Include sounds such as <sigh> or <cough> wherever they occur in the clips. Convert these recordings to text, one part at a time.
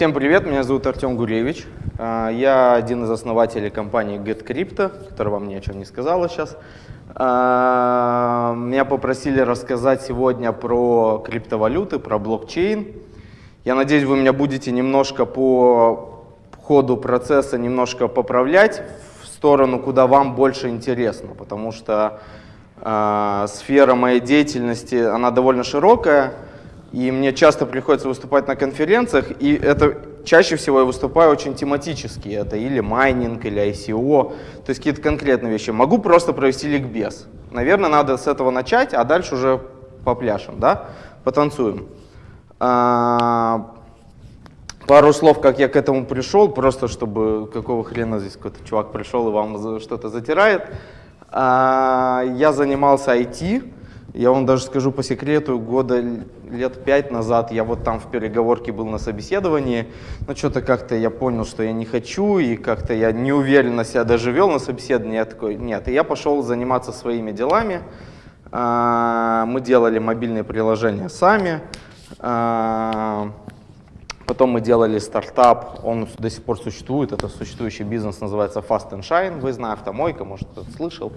Всем привет, меня зовут Артем Гуревич. А, я один из основателей компании GetCrypto, которая вам ни о чем не сказала сейчас. А, меня попросили рассказать сегодня про криптовалюты, про блокчейн. Я надеюсь, вы меня будете немножко по ходу процесса немножко поправлять в сторону, куда вам больше интересно, потому что э, сфера моей деятельности, она довольно широкая, и мне часто приходится выступать на конференциях, и это чаще всего я выступаю очень тематически. Это или майнинг, или ICO, то есть какие-то конкретные вещи. Могу просто провести ликбез. Наверное, надо с этого начать, а дальше уже попляшем, да? потанцуем. А, пару слов, как я к этому пришел, просто чтобы какого хрена здесь какой-то чувак пришел и вам что-то затирает. А, я занимался IT, я вам даже скажу по секрету, года лет пять назад я вот там в переговорке был на собеседовании, но что-то как-то я понял, что я не хочу, и как-то я неуверенно себя даже вел на собеседовании. Я такой, нет, и я пошел заниматься своими делами. А, мы делали мобильные приложения сами. А, потом мы делали стартап, он до сих пор существует, это существующий бизнес, называется Fast and Shine, вы знаете, автомойка, может кто-то слышал.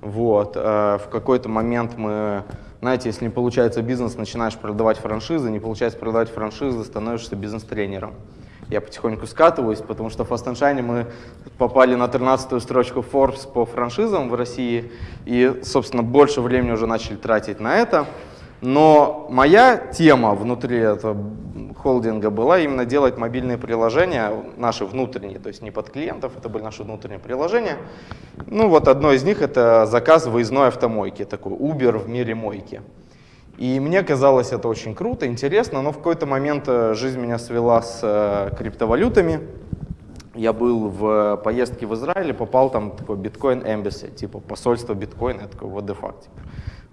Вот. Э, в какой-то момент мы, знаете, если не получается бизнес, начинаешь продавать франшизы, не получается продавать франшизы, становишься бизнес-тренером. Я потихоньку скатываюсь, потому что в Fast Shine мы попали на 13-ю строчку Forbes по франшизам в России, и, собственно, больше времени уже начали тратить на это. Но моя тема внутри этого холдинга была именно делать мобильные приложения, наши внутренние, то есть не под клиентов, это были наши внутренние приложения. Ну вот одно из них это заказ выездной автомойки, такой Uber в мире мойки. И мне казалось это очень круто, интересно, но в какой-то момент э, жизнь меня свела с э, криптовалютами. Я был в поездке в Израиле, попал там такой биткоин embassy, типа посольство биткоина, я такой, what типа,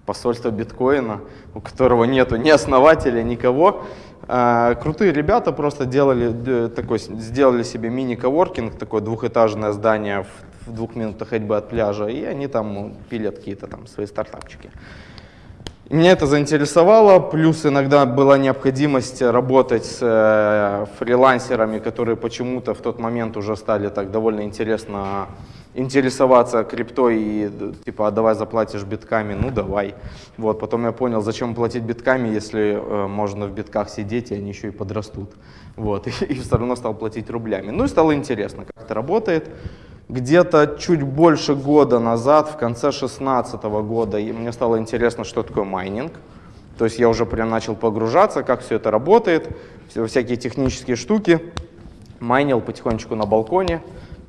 посольство биткоина, у которого нету ни основателя, никого. А, крутые ребята просто делали, такой, сделали себе мини-коворкинг, такое двухэтажное здание в, в двух минутах ходьбы от пляжа, и они там пилят какие-то там свои стартапчики. Меня это заинтересовало, плюс иногда была необходимость работать с э, фрилансерами, которые почему-то в тот момент уже стали так довольно интересно интересоваться криптой и типа, а давай заплатишь битками, ну давай. Вот, потом я понял, зачем платить битками, если э, можно в битках сидеть, и они еще и подрастут. Вот, <laughs> и, и все равно стал платить рублями. Ну и стало интересно, как это работает. Где-то чуть больше года назад, в конце 2016 года, мне стало интересно, что такое майнинг. То есть я уже прям начал погружаться, как все это работает, всякие технические штуки. Майнил потихонечку на балконе.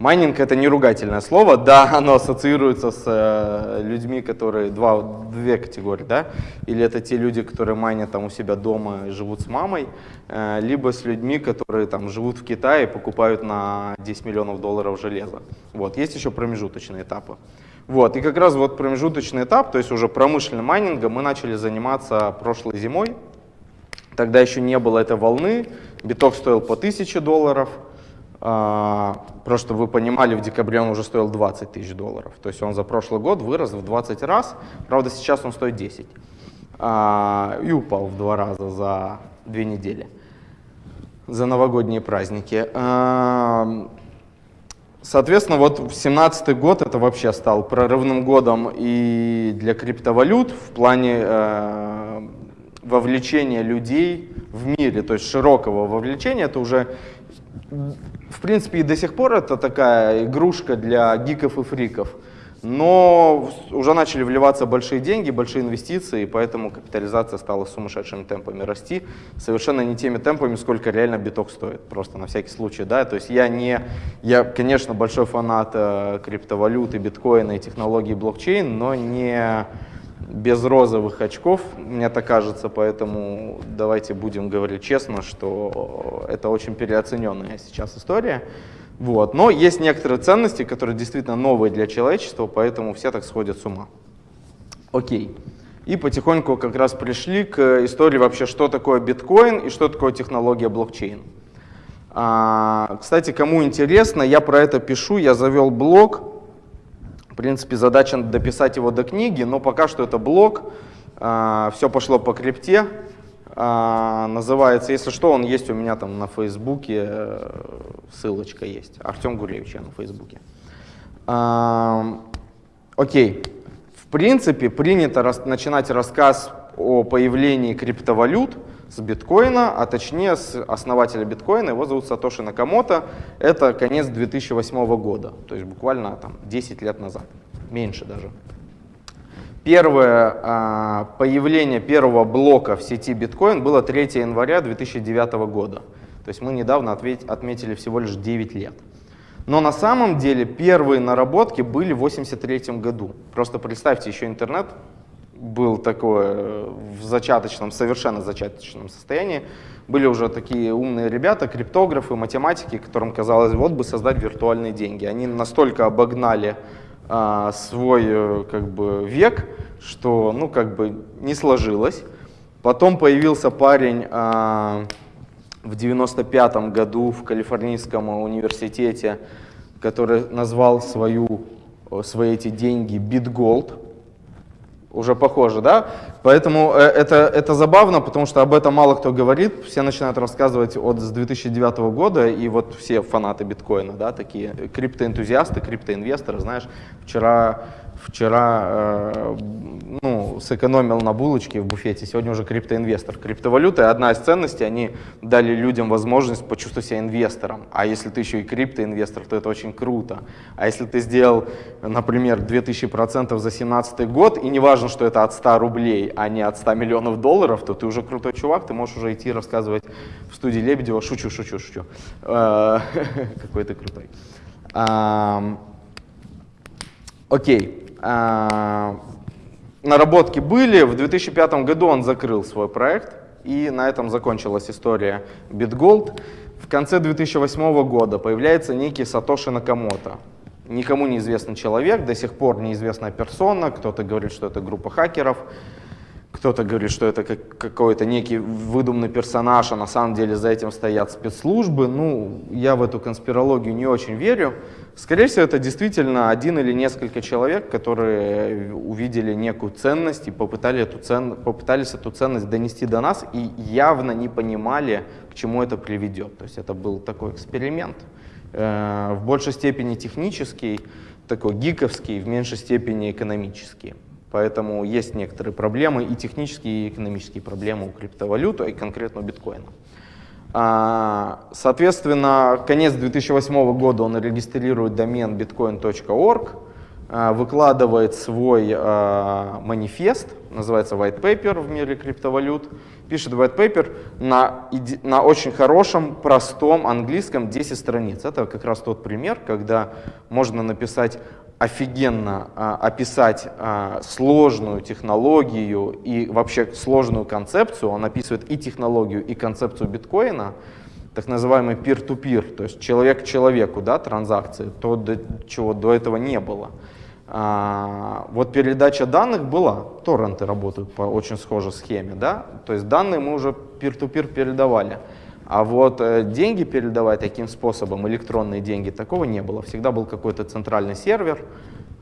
Майнинг это не ругательное слово, да, оно ассоциируется с э, людьми, которые, два, две категории, да, или это те люди, которые майнят там у себя дома и живут с мамой, э, либо с людьми, которые там живут в Китае и покупают на 10 миллионов долларов железа. Вот, есть еще промежуточные этапы. Вот, и как раз вот промежуточный этап, то есть уже промышленным майнингом мы начали заниматься прошлой зимой, тогда еще не было этой волны, биток стоил по 1000 долларов, просто чтобы вы понимали, в декабре он уже стоил 20 тысяч долларов. То есть он за прошлый год вырос в 20 раз. Правда, сейчас он стоит 10. А, и упал в два раза за две недели. За новогодние праздники. А, соответственно, вот 2017 год это вообще стал прорывным годом и для криптовалют в плане э, вовлечения людей в мире, то есть широкого вовлечения. Это уже в принципе, и до сих пор это такая игрушка для гиков и фриков. Но уже начали вливаться большие деньги, большие инвестиции, и поэтому капитализация стала сумасшедшими темпами расти. Совершенно не теми темпами, сколько реально биток стоит, просто на всякий случай. Да? То есть я, не, я, конечно, большой фанат э, криптовалюты, биткоина и технологий блокчейн, но не без розовых очков, мне так кажется, поэтому давайте будем говорить честно, что это очень переоцененная сейчас история. Вот. Но есть некоторые ценности, которые действительно новые для человечества, поэтому все так сходят с ума. Окей. И потихоньку как раз пришли к истории вообще, что такое биткоин и что такое технология блокчейн. А, кстати, кому интересно, я про это пишу, я завел блог, в принципе, задача дописать его до книги, но пока что это блог, а, все пошло по крипте. А, называется, если что, он есть у меня там на Фейсбуке, э, ссылочка есть. Артем Гуревич я на Фейсбуке. А, окей. В принципе, принято начинать рассказ о появлении криптовалют с биткоина, а точнее с основателя биткоина, его зовут Сатоши Накамото. Это конец 2008 года, то есть буквально там 10 лет назад, меньше даже. Первое а, появление первого блока в сети биткоин было 3 января 2009 года. То есть мы недавно отметили всего лишь 9 лет. Но на самом деле первые наработки были в 1983 году. Просто представьте, еще интернет был такой э, в зачаточном, совершенно зачаточном состоянии. Были уже такие умные ребята, криптографы, математики, которым казалось, вот бы создать виртуальные деньги. Они настолько обогнали а, свой э, как бы, век, что ну, как бы не сложилось. Потом появился парень а, в 95 году в Калифорнийском университете, который назвал свою, свои эти деньги BitGold уже похоже, да? Поэтому э, это, это забавно, потому что об этом мало кто говорит. Все начинают рассказывать от с 2009 года, и вот все фанаты биткоина, да, такие криптоэнтузиасты, криптоинвесторы, знаешь, вчера вчера э, ну, сэкономил на булочке в буфете, сегодня уже криптоинвестор. Криптовалюта одна из ценностей, они дали людям возможность почувствовать себя инвестором. А если ты еще и криптоинвестор, то это очень круто. А если ты сделал, например, 2000% за 2017 год, и не важно, что это от 100 рублей, а не от 100 миллионов долларов, то ты уже крутой чувак, ты можешь уже идти рассказывать в студии Лебедева, шучу, шучу, шучу, э, <laughs> какой ты крутой. Окей. А, наработки были. В 2005 году он закрыл свой проект, и на этом закончилась история BitGold. В конце 2008 года появляется некий Сатоши Накамото. Никому неизвестный человек, до сих пор неизвестная персона, кто-то говорит, что это группа хакеров, кто-то говорит, что это как, какой-то некий выдуманный персонаж, а на самом деле за этим стоят спецслужбы. Ну, я в эту конспирологию не очень верю. Скорее всего, это действительно один или несколько человек, которые увидели некую ценность и попытали эту цен... попытались эту ценность донести до нас и явно не понимали, к чему это приведет. То есть это был такой эксперимент, э, в большей степени технический, такой гиковский, в меньшей степени экономический. Поэтому есть некоторые проблемы и технические, и экономические проблемы у криптовалюты, и конкретно у биткоина. А, соответственно, конец 2008 года он регистрирует домен bitcoin.org, а, выкладывает свой а, манифест, называется white paper в мире криптовалют, пишет white paper на, на очень хорошем, простом английском 10 страниц. Это как раз тот пример, когда можно написать офигенно а, описать а, сложную технологию и вообще сложную концепцию. Он описывает и технологию, и концепцию биткоина, так называемый peer-to-peer, то есть человек к человеку, да, транзакции, то, до, чего до этого не было. А, вот передача данных была, торренты работают по очень схожей схеме, да, то есть данные мы уже peer-to-peer передавали. А вот э, деньги передавать таким способом, электронные деньги, такого не было. Всегда был какой-то центральный сервер,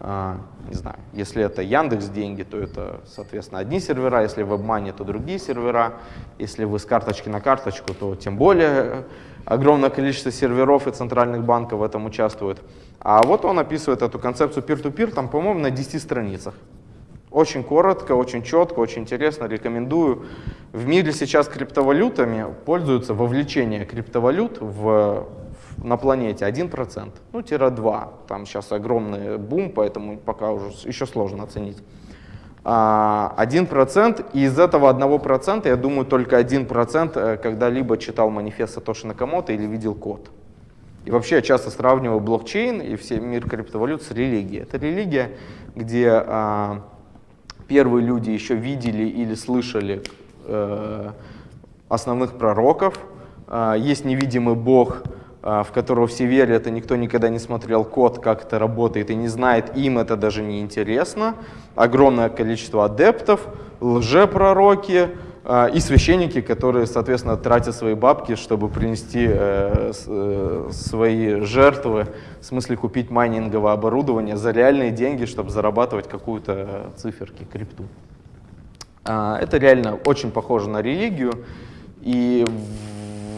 э, не знаю, если это Яндекс деньги, то это, соответственно, одни сервера, если WebMoney, то другие сервера, если вы с карточки на карточку, то тем более огромное количество серверов и центральных банков в этом участвует. А вот он описывает эту концепцию peer-to-peer, -peer, там, по-моему, на 10 страницах. Очень коротко, очень четко, очень интересно, рекомендую. В мире сейчас криптовалютами пользуются вовлечение криптовалют в, в, на планете 1%, ну, тире 2. Там сейчас огромный бум, поэтому пока уже еще сложно оценить. 1%, а, и из этого 1%, я думаю, только 1% э, когда-либо читал манифест Сатоши Накамото или видел код. И вообще я часто сравниваю блокчейн и все мир криптовалют с религией. Это религия, где а, первые люди еще видели или слышали э, основных пророков. Э, есть невидимый Бог, э, в которого все верят, и никто никогда не смотрел код, как это работает, и не знает, им это даже не интересно. Огромное количество адептов, лжепророки, а, и священники, которые, соответственно, тратят свои бабки, чтобы принести э, э, свои жертвы, в смысле купить майнинговое оборудование за реальные деньги, чтобы зарабатывать какую-то циферки, крипту. А, это реально очень похоже на религию, и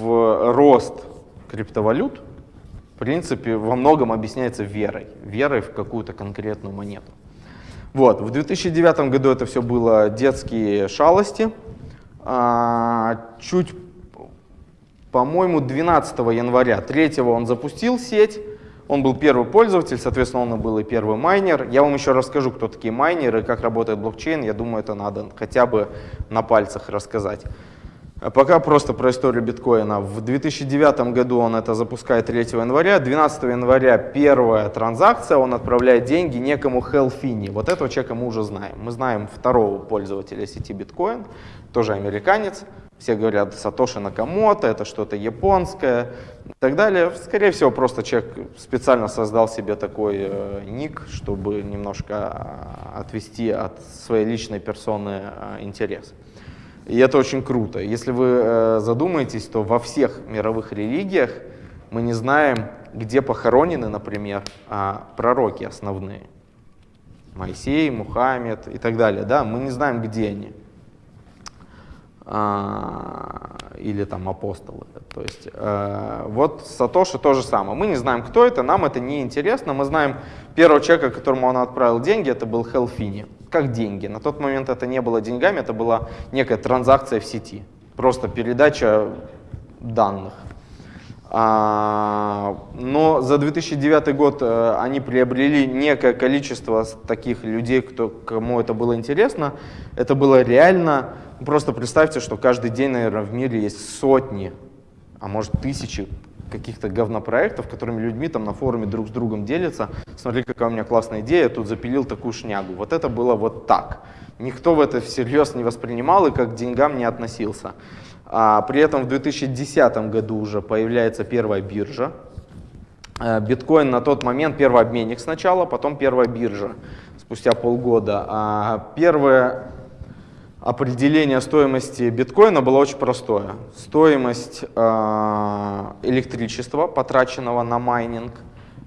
в рост криптовалют, в принципе, во многом объясняется верой, верой в какую-то конкретную монету. Вот, в 2009 году это все было детские шалости. А, чуть, по-моему, 12 января, 3 он запустил сеть, он был первый пользователь, соответственно, он был и первый майнер. Я вам еще расскажу, кто такие майнеры, как работает блокчейн. Я думаю, это надо хотя бы на пальцах рассказать. А пока просто про историю биткоина. В 2009 году он это запускает 3 января. 12 января первая транзакция, он отправляет деньги некому Хелфини. Вот этого человека мы уже знаем. Мы знаем второго пользователя сети биткоин, тоже американец. Все говорят Сатоши Накамото, это что-то японское и так далее. Скорее всего, просто человек специально создал себе такой э, ник, чтобы немножко а, отвести от своей личной персоны э, интерес. И это очень круто. Если вы э, задумаетесь, то во всех мировых религиях мы не знаем, где похоронены, например, э, пророки основные. Моисей, Мухаммед и так далее. Да? Мы не знаем, где они. А, или там апостолы. То есть э, вот Сатоши то же самое. Мы не знаем, кто это, нам это не интересно. Мы знаем первого человека, которому он отправил деньги, это был Хелфини. Как деньги? На тот момент это не было деньгами, это была некая транзакция в сети. Просто передача данных. А, но за 2009 год э, они приобрели некое количество таких людей, кто, кому это было интересно. Это было реально Просто представьте, что каждый день, наверное, в мире есть сотни, а может тысячи каких-то говнопроектов, которыми людьми там на форуме друг с другом делятся. Смотри, какая у меня классная идея, я тут запилил такую шнягу. Вот это было вот так. Никто в это всерьез не воспринимал и как к деньгам не относился. А при этом в 2010 году уже появляется первая биржа. Э, биткоин на тот момент первый обменник сначала, потом первая биржа спустя полгода. А первая определение стоимости биткоина было очень простое. Стоимость э, электричества, потраченного на майнинг,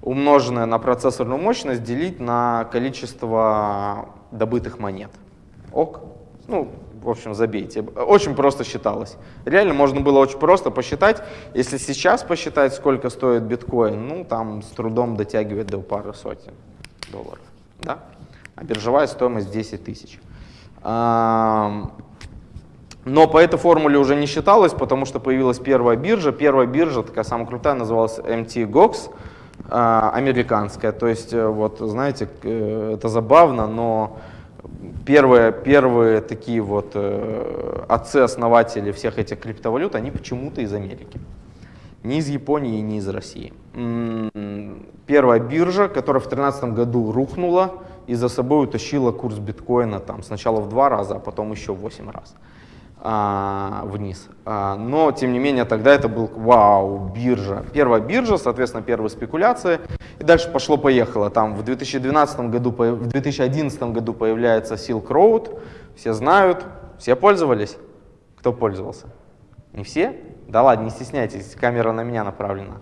умноженное на процессорную мощность, делить на количество добытых монет. Ок? Ну, в общем, забейте. Очень просто считалось. Реально можно было очень просто посчитать. Если сейчас посчитать, сколько стоит биткоин, ну, там с трудом дотягивает до пары сотен долларов. Да? А биржевая стоимость 10 тысяч. Но по этой формуле уже не считалось, потому что появилась первая биржа. Первая биржа, такая самая крутая, называлась MTGOX, а, американская. То есть, э, вот, знаете, э, это забавно, но первые, первые такие вот э, отцы-основатели всех этих криптовалют, они почему-то из Америки. Не из Японии не из России. Первая биржа, которая в 2013 году рухнула, и за собой утащила курс биткоина там, сначала в два раза, а потом еще в 8 раз а, вниз. А, но, тем не менее, тогда это был вау, биржа. Первая биржа, соответственно, первые спекуляции. И дальше пошло-поехало. Там в 2012 году, в 2011 году появляется Silk Road. Все знают, все пользовались. Кто пользовался? Не все? Да ладно, не стесняйтесь, камера на меня направлена.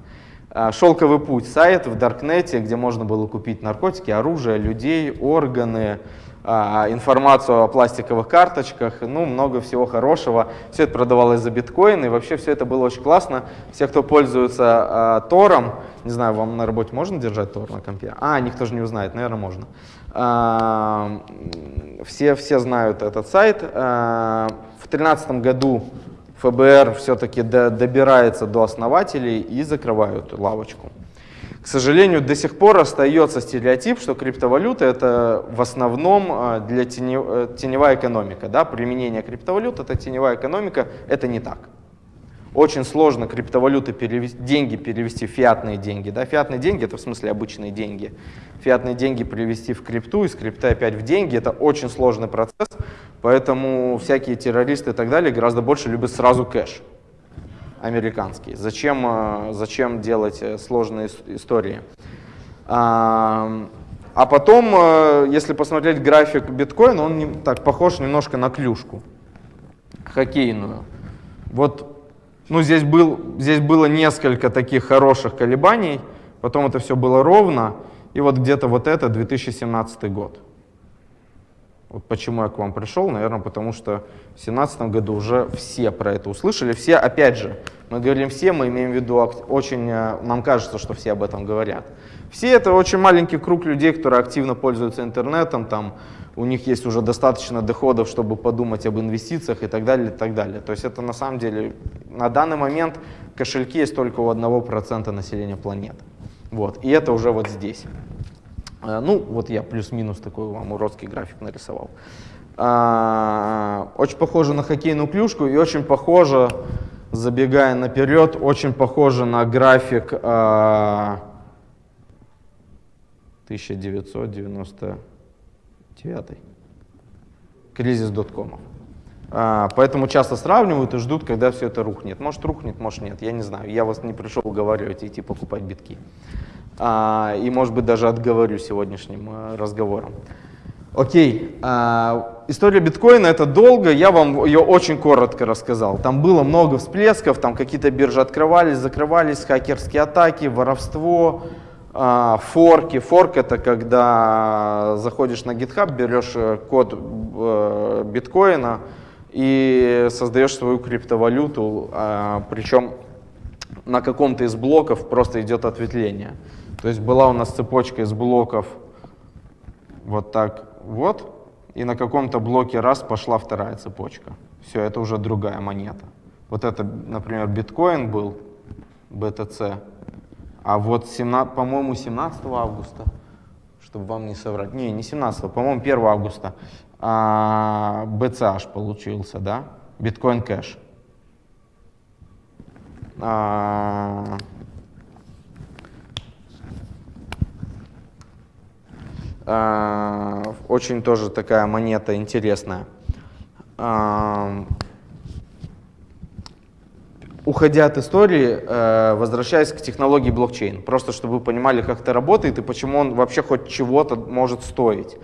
А, «Шелковый путь» — сайт в Даркнете, где можно было купить наркотики, оружие, людей, органы, информацию о пластиковых карточках, ну, много всего хорошего. Все это продавалось за биткоин, и вообще все это было очень классно. Все, кто пользуется а, Тором, не знаю, вам на работе можно держать Тор на компе? А, никто же не узнает, наверное, можно. А, все, все знают этот сайт. А, в 2013 году ФБР все-таки добирается до основателей и закрывают лавочку. К сожалению, до сих пор остается стереотип, что криптовалюта это в основном а, для тенев, э, теневая экономика. Да? Применение криптовалют это теневая экономика, это не так. Очень сложно криптовалюты перевести, деньги перевести в фиатные деньги. Да? Фиатные деньги это в смысле обычные деньги. Фиатные деньги перевести в крипту, из крипты опять в деньги. Это очень сложный процесс, поэтому всякие террористы и так далее гораздо больше любят сразу кэш американский. Зачем, э, зачем делать э, сложные истории? А, а потом, э, если посмотреть график биткоина, он так похож немножко на клюшку хоккейную. Вот ну, здесь, был, здесь было несколько таких хороших колебаний, потом это все было ровно, и вот где-то вот это 2017 год. Вот почему я к вам пришел, наверное, потому что в 2017 году уже все про это услышали. Все, опять же, мы говорим все, мы имеем в виду очень, э, нам кажется, что все об этом говорят. Все это очень маленький круг людей, которые активно пользуются интернетом, там, у них есть уже достаточно доходов, чтобы подумать об инвестициях и так далее, и так далее. То есть это на самом деле, на данный момент кошельки есть только у 1% населения планеты. Вот, и это уже вот здесь. Э, ну, вот я плюс-минус такой вам уродский график нарисовал. А, очень похоже на хоккейную клюшку и очень похоже, забегая наперед, очень похоже на график 1999. Кризис доткомов. А, поэтому часто сравнивают и ждут, когда все это рухнет. Может рухнет, может нет, я не знаю. Я вас не пришел уговаривать идти покупать битки. А, и, может быть, даже отговорю сегодняшним э, разговором. Окей, а, история биткоина это долго, я вам ее очень коротко рассказал. Там было много всплесков, там какие-то биржи открывались, закрывались, хакерские атаки, воровство, а, форки. Форк это когда заходишь на GitHub, берешь э, код э, биткоина и создаешь свою криптовалюту, причем на каком-то из блоков просто идет ответвление. То есть была у нас цепочка из блоков вот так вот, и на каком-то блоке раз пошла вторая цепочка. Все, это уже другая монета. Вот это, например, биткоин был, BTC, а вот, по-моему, 17 августа, чтобы вам не соврать, не, не 17, по-моему, 1 августа, а, BCH получился, да, биткоин кэш. А, очень тоже такая монета интересная. А, уходя от истории, э, возвращаясь к технологии блокчейн, просто чтобы вы понимали, как это работает и почему он вообще хоть чего-то может стоить.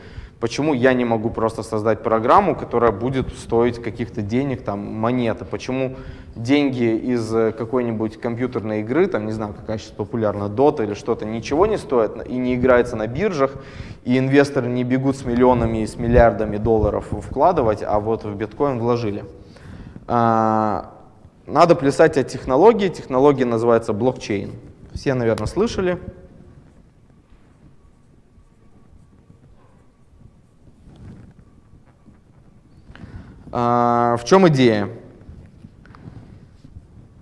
Почему я не могу просто создать программу, которая будет стоить каких-то денег, там, монеты? Почему деньги из э, какой-нибудь компьютерной игры, там, не знаю, какая сейчас популярна, Dota или что-то, ничего не стоит и не играется на биржах, и инвесторы не бегут с миллионами и с миллиардами долларов вкладывать, а вот в биткоин вложили. А, надо плясать от технологии. Технология называется блокчейн. Все, наверное, слышали. А, в чем идея?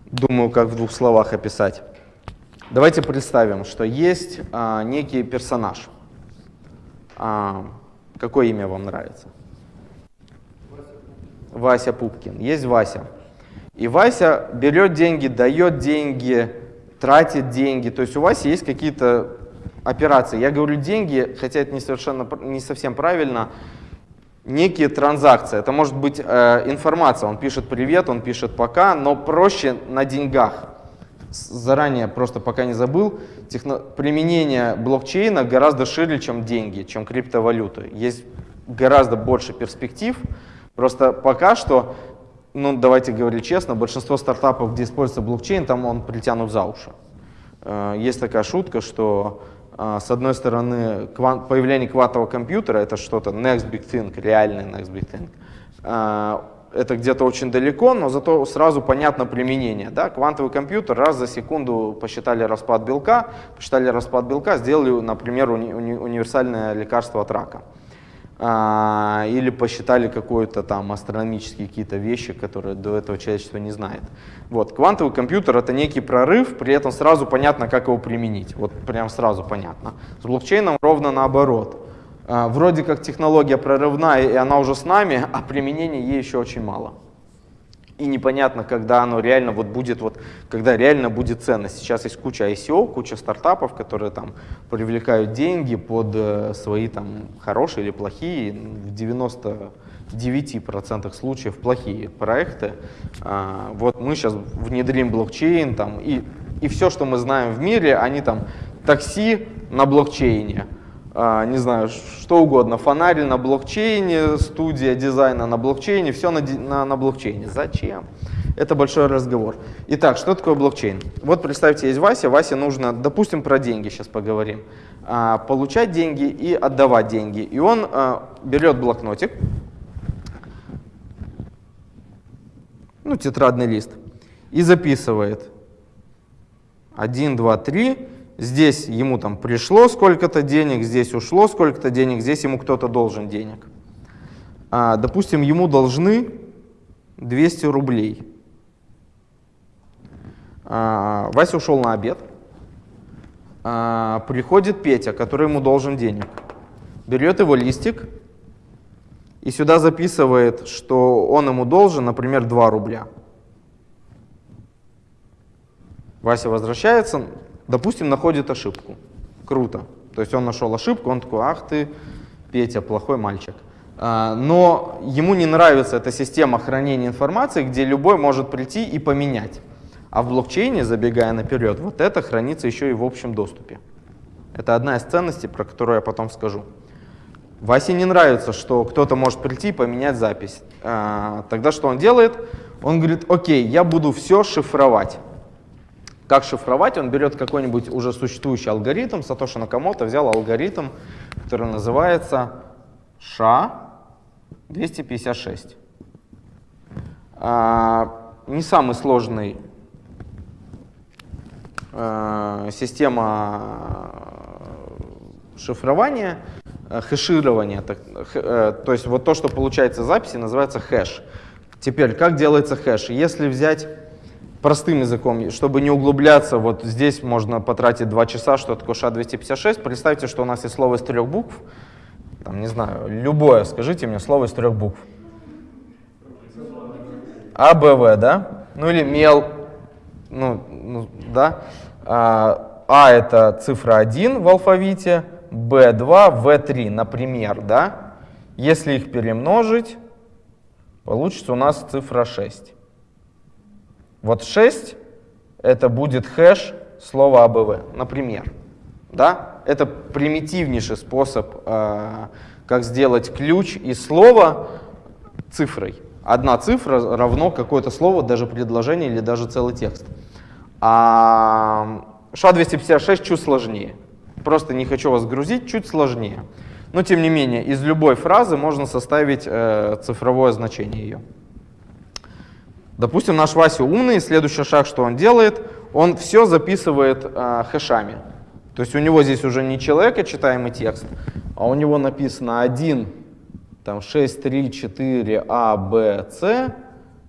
Думаю, как в двух словах описать. Давайте представим, что есть а, некий персонаж. А, какое имя вам нравится? Вася Пупкин. Есть Вася. И Вася берет деньги, дает деньги, тратит деньги. То есть у Васи есть какие-то операции. Я говорю деньги, хотя это не, совершенно, не совсем правильно некие транзакции. Это может быть э, информация, он пишет привет, он пишет пока, но проще на деньгах. Заранее, просто пока не забыл, техно... применение блокчейна гораздо шире, чем деньги, чем криптовалюты. Есть гораздо больше перспектив, просто пока что, ну давайте говорить честно, большинство стартапов, где используется блокчейн, там он притянут за уши. Э, есть такая шутка, что с одной стороны, появление квантового компьютера — это что-то next big thing, реальный next big thing. А, это где-то очень далеко, но зато сразу понятно применение. Да? Квантовый компьютер раз за секунду посчитали распад белка, посчитали распад белка, сделали, например, уни уни универсальное лекарство от рака. А, или посчитали какие-то там астрономические какие-то вещи, которые до этого человечество не знает. Вот, квантовый компьютер это некий прорыв, при этом сразу понятно, как его применить. Вот прям сразу понятно. С блокчейном ровно наоборот. А, вроде как технология прорывная, и она уже с нами, а применения ей еще очень мало и непонятно, когда оно реально вот будет, вот, когда реально будет ценность. Сейчас есть куча ICO, куча стартапов, которые там привлекают деньги под э, свои там хорошие или плохие, в 99% случаев плохие проекты. А, вот мы сейчас внедрим блокчейн там, и, и все, что мы знаем в мире, они там такси на блокчейне, не знаю, что угодно, фонарь на блокчейне, студия дизайна на блокчейне, все на, на, на блокчейне. Зачем? Это большой разговор. Итак, что такое блокчейн? Вот представьте, есть Вася. Васе нужно, допустим, про деньги сейчас поговорим. А, получать деньги и отдавать деньги. И он а, берет блокнотик, ну, тетрадный лист, и записывает 1, 2, 3. Здесь ему там пришло сколько-то денег, здесь ушло сколько-то денег, здесь ему кто-то должен денег. А, допустим, ему должны 200 рублей. А, Вася ушел на обед. А, приходит Петя, который ему должен денег. Берет его листик и сюда записывает, что он ему должен, например, 2 рубля. Вася возвращается, допустим, находит ошибку. Круто. То есть он нашел ошибку, он такой, ах ты, Петя, плохой мальчик. А, но ему не нравится эта система хранения информации, где любой может прийти и поменять. А в блокчейне, забегая наперед, вот это хранится еще и в общем доступе. Это одна из ценностей, про которую я потом скажу. Васе не нравится, что кто-то может прийти и поменять запись. А, тогда что он делает? Он говорит, окей, я буду все шифровать. Как шифровать? Он берет какой-нибудь уже существующий алгоритм. Сатоши Накамото взял алгоритм, который называется SHA-256. А, не самый сложный а, система шифрования, хэширования. Так, э, то есть вот то, что получается записи, называется хэш. Теперь, как делается хэш? Если взять простым языком, чтобы не углубляться, вот здесь можно потратить два часа, что такое ША-256. Представьте, что у нас есть слово из трех букв, там, не знаю, любое, скажите мне слово из трех букв. А, Б, В, да? Ну или мел, ну, ну да. А, а это цифра 1 в алфавите, Б2, В3, например, да? Если их перемножить, получится у нас цифра 6. Вот 6 это будет хэш слова АБВ, например. Да? Это примитивнейший способ, э, как сделать ключ из слова цифрой. Одна цифра равно какое-то слово, даже предложение или даже целый текст. А ША-256 чуть сложнее. Просто не хочу вас грузить, чуть сложнее. Но тем не менее, из любой фразы можно составить э, цифровое значение ее. Допустим, наш Вася умный, следующий шаг, что он делает, он все записывает э, хэшами. То есть у него здесь уже не человека читаемый текст, а у него написано 1, там 6, 3, 4, А, Б, С,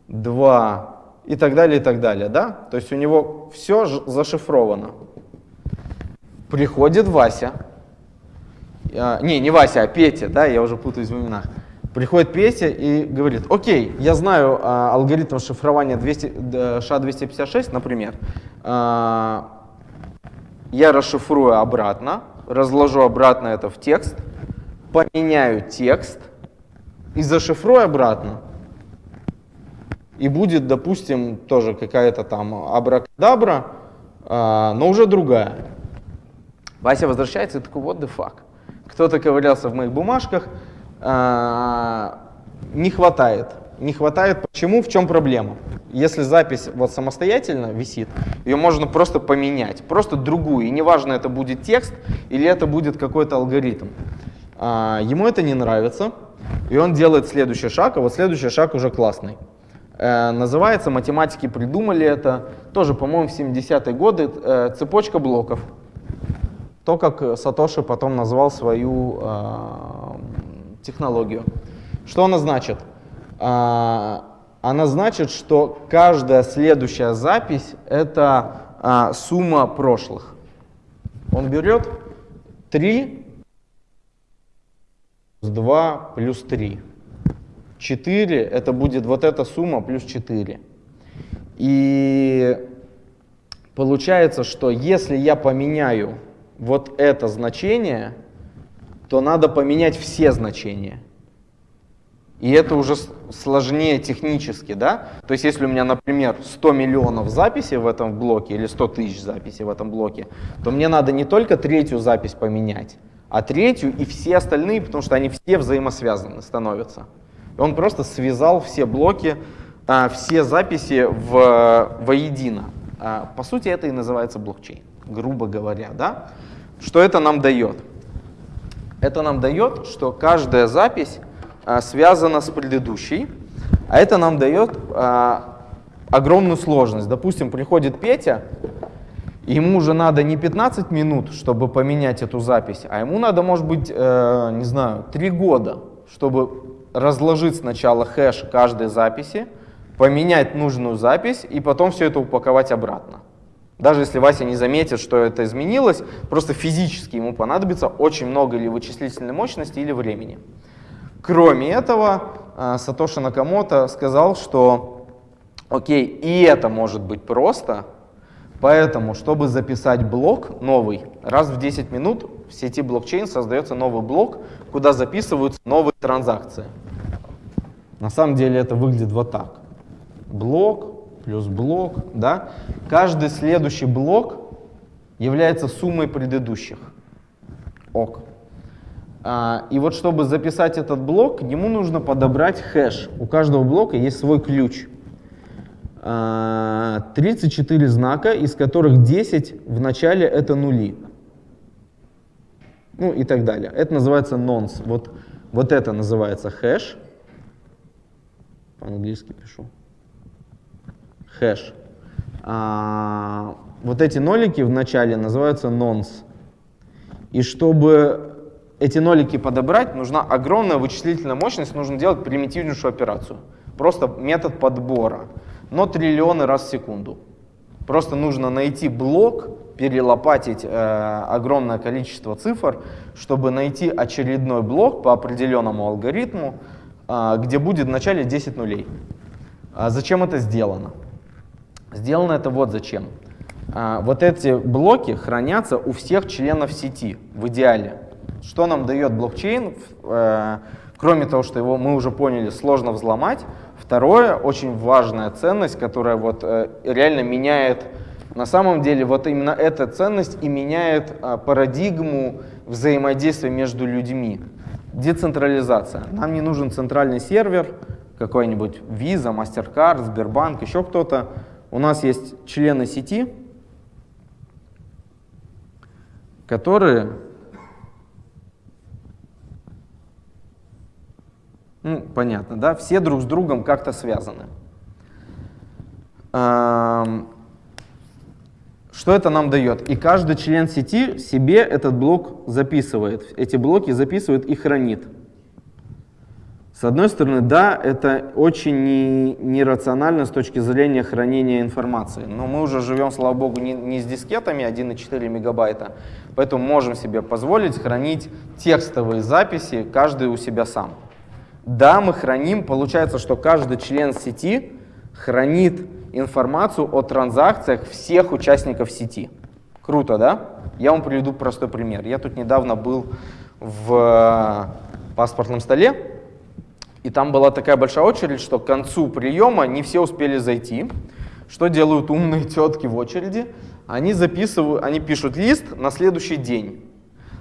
2 и так далее, и так далее. Да? То есть у него все зашифровано. Приходит Вася, а, не, не Вася, а Петя, да, я уже путаюсь в именах. Приходит Петя и говорит, окей, я знаю а, алгоритм шифрования 200, SHA-256, например. А, я расшифрую обратно, разложу обратно это в текст, поменяю текст и зашифрую обратно. И будет, допустим, тоже какая-то там абракадабра, а, но уже другая. Вася возвращается и такой, what the fuck. Кто-то ковырялся в моих бумажках, не хватает. Не хватает. Почему? В чем проблема? Если запись вот самостоятельно висит, ее можно просто поменять, просто другую. И неважно, это будет текст или это будет какой-то алгоритм. А, ему это не нравится, и он делает следующий шаг, а вот следующий шаг уже классный. Э, называется, математики придумали это, тоже, по-моему, в 70-е годы, э, цепочка блоков. То, как Сатоши потом назвал свою э, технологию. Что она значит? А, она значит, что каждая следующая запись — это а, сумма прошлых. Он берет 3 плюс 2 плюс 3. 4 — это будет вот эта сумма плюс 4. И получается, что если я поменяю вот это значение, то надо поменять все значения. И это уже сложнее технически, да? То есть если у меня, например, 100 миллионов записей в этом блоке или 100 тысяч записей в этом блоке, то мне надо не только третью запись поменять, а третью и все остальные, потому что они все взаимосвязаны становятся. Он просто связал все блоки а, все записи в, воедино. А, по сути, это и называется блокчейн, грубо говоря. Да? Что это нам дает? Это нам дает, что каждая запись а, связана с предыдущей, а это нам дает а, огромную сложность. Допустим, приходит Петя, ему уже надо не 15 минут, чтобы поменять эту запись, а ему надо, может быть, э, не знаю, 3 года, чтобы разложить сначала хэш каждой записи, поменять нужную запись и потом все это упаковать обратно. Даже если Вася не заметит, что это изменилось, просто физически ему понадобится очень много или вычислительной мощности, или времени. Кроме этого, э, Сатоши Накамото сказал, что окей, и это может быть просто, поэтому, чтобы записать блок новый, раз в 10 минут в сети блокчейн создается новый блок, куда записываются новые транзакции. На самом деле это выглядит вот так. Блок плюс блок, да? Каждый следующий блок является суммой предыдущих. Ок. А, и вот чтобы записать этот блок, к нему нужно подобрать хэш. У каждого блока есть свой ключ. 34 а, знака, из которых 10 в начале это нули. Ну и так далее. Это называется nonce. Вот, вот это называется хэш. По-английски пишу. Хэш. А, вот эти нолики в начале называются nonce. И чтобы эти нолики подобрать, нужна огромная вычислительная мощность, нужно делать примитивнейшую операцию. Просто метод подбора, но триллионы раз в секунду. Просто нужно найти блок, перелопатить э, огромное количество цифр, чтобы найти очередной блок по определенному алгоритму, э, где будет в начале 10 нулей. А зачем это сделано? Сделано это вот зачем. А, вот эти блоки хранятся у всех членов сети в идеале. Что нам дает блокчейн? Э, кроме того, что его мы уже поняли, сложно взломать. Второе, очень важная ценность, которая вот э, реально меняет, на самом деле вот именно эта ценность и меняет э, парадигму взаимодействия между людьми. Децентрализация. Нам не нужен центральный сервер, какой-нибудь Visa, MasterCard, Сбербанк, еще кто-то. У нас есть члены сети, которые Ну, понятно, да? Все друг с другом как-то связаны. Что это нам дает? И каждый член сети себе этот блок записывает. Эти блоки записывает и хранит. С одной стороны, да, это очень не, нерационально с точки зрения хранения информации. Но мы уже живем, слава богу, не, не с дискетами 1,4 мегабайта, поэтому можем себе позволить хранить текстовые записи, каждый у себя сам. Да, мы храним, получается, что каждый член сети хранит информацию о транзакциях всех участников сети. Круто, да? Я вам приведу простой пример. Я тут недавно был в паспортном столе, и там была такая большая очередь, что к концу приема не все успели зайти. Что делают умные тетки в очереди? Они записывают, они пишут лист на следующий день.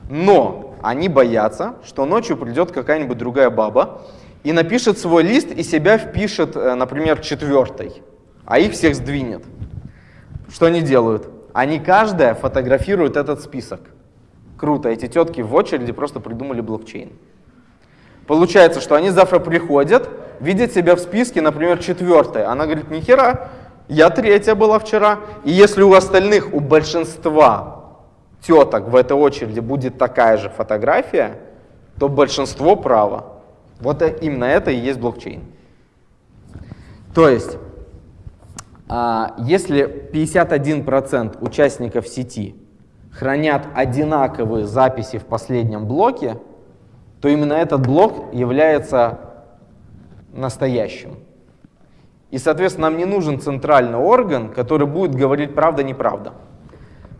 Но они боятся, что ночью придет какая-нибудь другая баба и напишет свой лист и себя впишет, э, например, четвертой, а их всех сдвинет. Что они делают? Они каждая фотографирует этот список. Круто, эти тетки в очереди просто придумали блокчейн. Получается, что они завтра приходят, видят себя в списке, например, четвертой. Она говорит, нихера, я третья была вчера. И если у остальных, у большинства теток в этой очереди будет такая же фотография, то большинство право. Вот именно это и есть блокчейн. То есть, а, если 51% участников сети хранят одинаковые записи в последнем блоке, то именно этот блок является настоящим. И, соответственно, нам не нужен центральный орган, который будет говорить правда-неправда.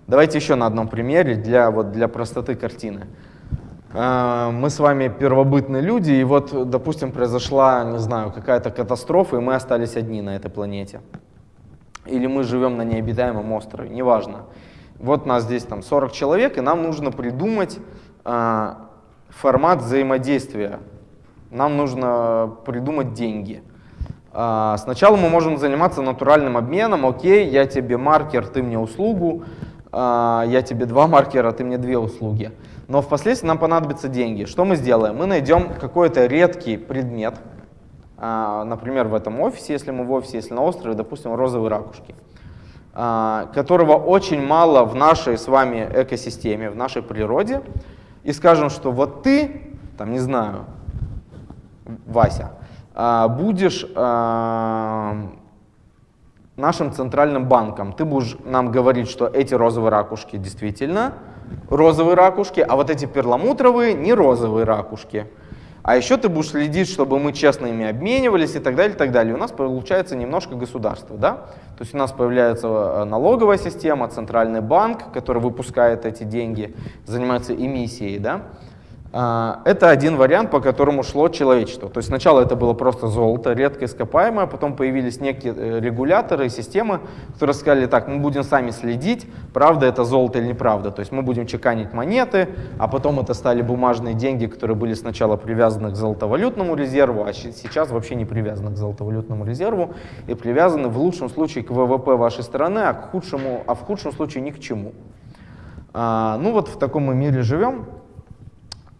Давайте еще на одном примере для, вот, для простоты картины. А, мы с вами первобытные люди, и вот, допустим, произошла, не знаю, какая-то катастрофа, и мы остались одни на этой планете. Или мы живем на необитаемом острове, неважно. Вот нас здесь там 40 человек, и нам нужно придумать а, формат взаимодействия. Нам нужно придумать деньги. А, сначала мы можем заниматься натуральным обменом, окей, я тебе маркер, ты мне услугу, а, я тебе два <laughs> маркера, ты мне две услуги. Но впоследствии нам понадобятся деньги. Что мы сделаем? Мы найдем какой-то редкий предмет, а, например, в этом офисе, если мы в офисе, если на острове, допустим, розовые ракушки, которого очень мало в нашей с вами экосистеме, в нашей природе, и скажем, что вот ты, там, не знаю, Вася, будешь нашим центральным банком. Ты будешь нам говорить, что эти розовые ракушки действительно розовые ракушки, а вот эти перламутровые не розовые ракушки. А еще ты будешь следить, чтобы мы честно ими обменивались и так далее, и так далее. У нас получается немножко государство, да? То есть у нас появляется э, налоговая система, центральный банк, который выпускает эти деньги, занимается эмиссией, да? А, это один вариант, по которому шло человечество. То есть сначала это было просто золото, редко ископаемое, потом появились некие э, регуляторы и системы, которые сказали, так, мы будем сами следить, правда это золото или неправда. То есть мы будем чеканить монеты, а потом это стали бумажные деньги, которые были сначала привязаны к золотовалютному резерву, а сейчас вообще не привязаны к золотовалютному резерву и привязаны в лучшем случае к ВВП вашей страны, а, к худшему, а в худшем случае ни к чему. А, ну вот в таком мы мире живем.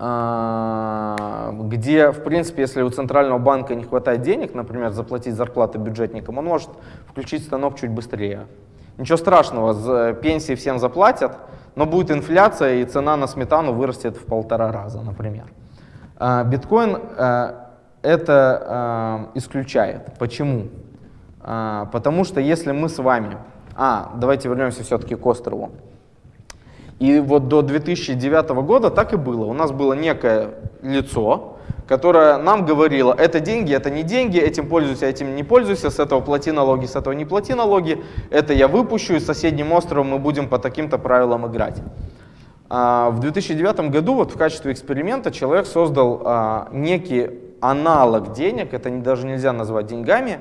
А, где, в принципе, если у центрального банка не хватает денег, например, заплатить зарплаты бюджетникам, он может включить станок чуть быстрее. Ничего страшного, пенсии всем заплатят, но будет инфляция, и цена на сметану вырастет в полтора раза, например. А, биткоин э, это исключает. Почему? А, потому что если мы с вами... А, давайте вернемся все-таки к острову. И вот до 2009 года так и было. У нас было некое лицо, которое нам говорило, это деньги, это не деньги, этим пользуйся, этим не пользуйся, с этого плати налоги, с этого не плати налоги, это я выпущу, и с соседним островом мы будем по таким-то правилам играть. А в 2009 году вот в качестве эксперимента человек создал а, некий аналог денег, это даже нельзя назвать деньгами,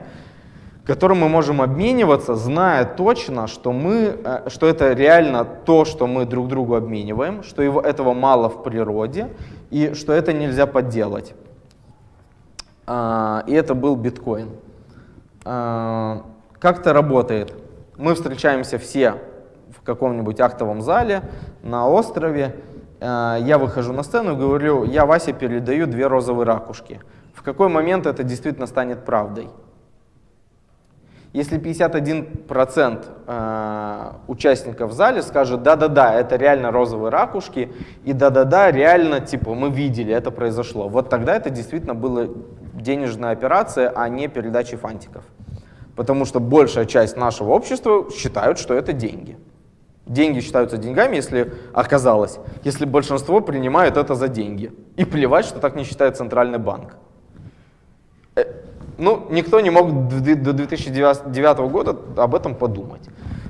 которым мы можем обмениваться, зная точно, что, мы, э, что это реально то, что мы друг другу обмениваем, что его, этого мало в природе и что это нельзя подделать. А, и это был биткоин. А, как это работает? Мы встречаемся все в каком-нибудь актовом зале на острове. А, я выхожу на сцену и говорю, я Васе передаю две розовые ракушки. В какой момент это действительно станет правдой? Если 51% э, участников в зале скажет, да-да-да, это реально розовые ракушки, и да-да-да, реально, типа, мы видели, это произошло, вот тогда это действительно была денежная операция, а не передача фантиков. Потому что большая часть нашего общества считают, что это деньги. Деньги считаются деньгами, если оказалось, если большинство принимает это за деньги. И плевать, что так не считает Центральный банк. Ну, никто не мог до 2009 года об этом подумать.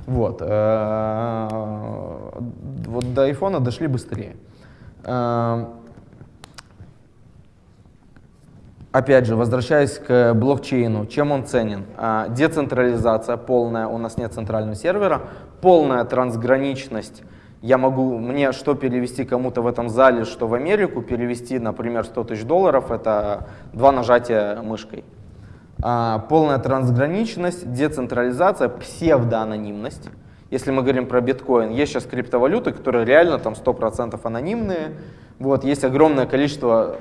Вот. Э, вот до айфона дошли быстрее. Э, опять же, возвращаясь к блокчейну, чем он ценен? Э, децентрализация полная, у нас нет центрального сервера, полная трансграничность. Я могу, мне что перевести кому-то в этом зале, что в Америку, перевести, например, 100 тысяч долларов, это два нажатия мышкой. А, полная трансграничность, децентрализация, псевдоанонимность. Если мы говорим про биткоин, есть сейчас криптовалюты, которые реально там 100% анонимные. Вот, есть огромное количество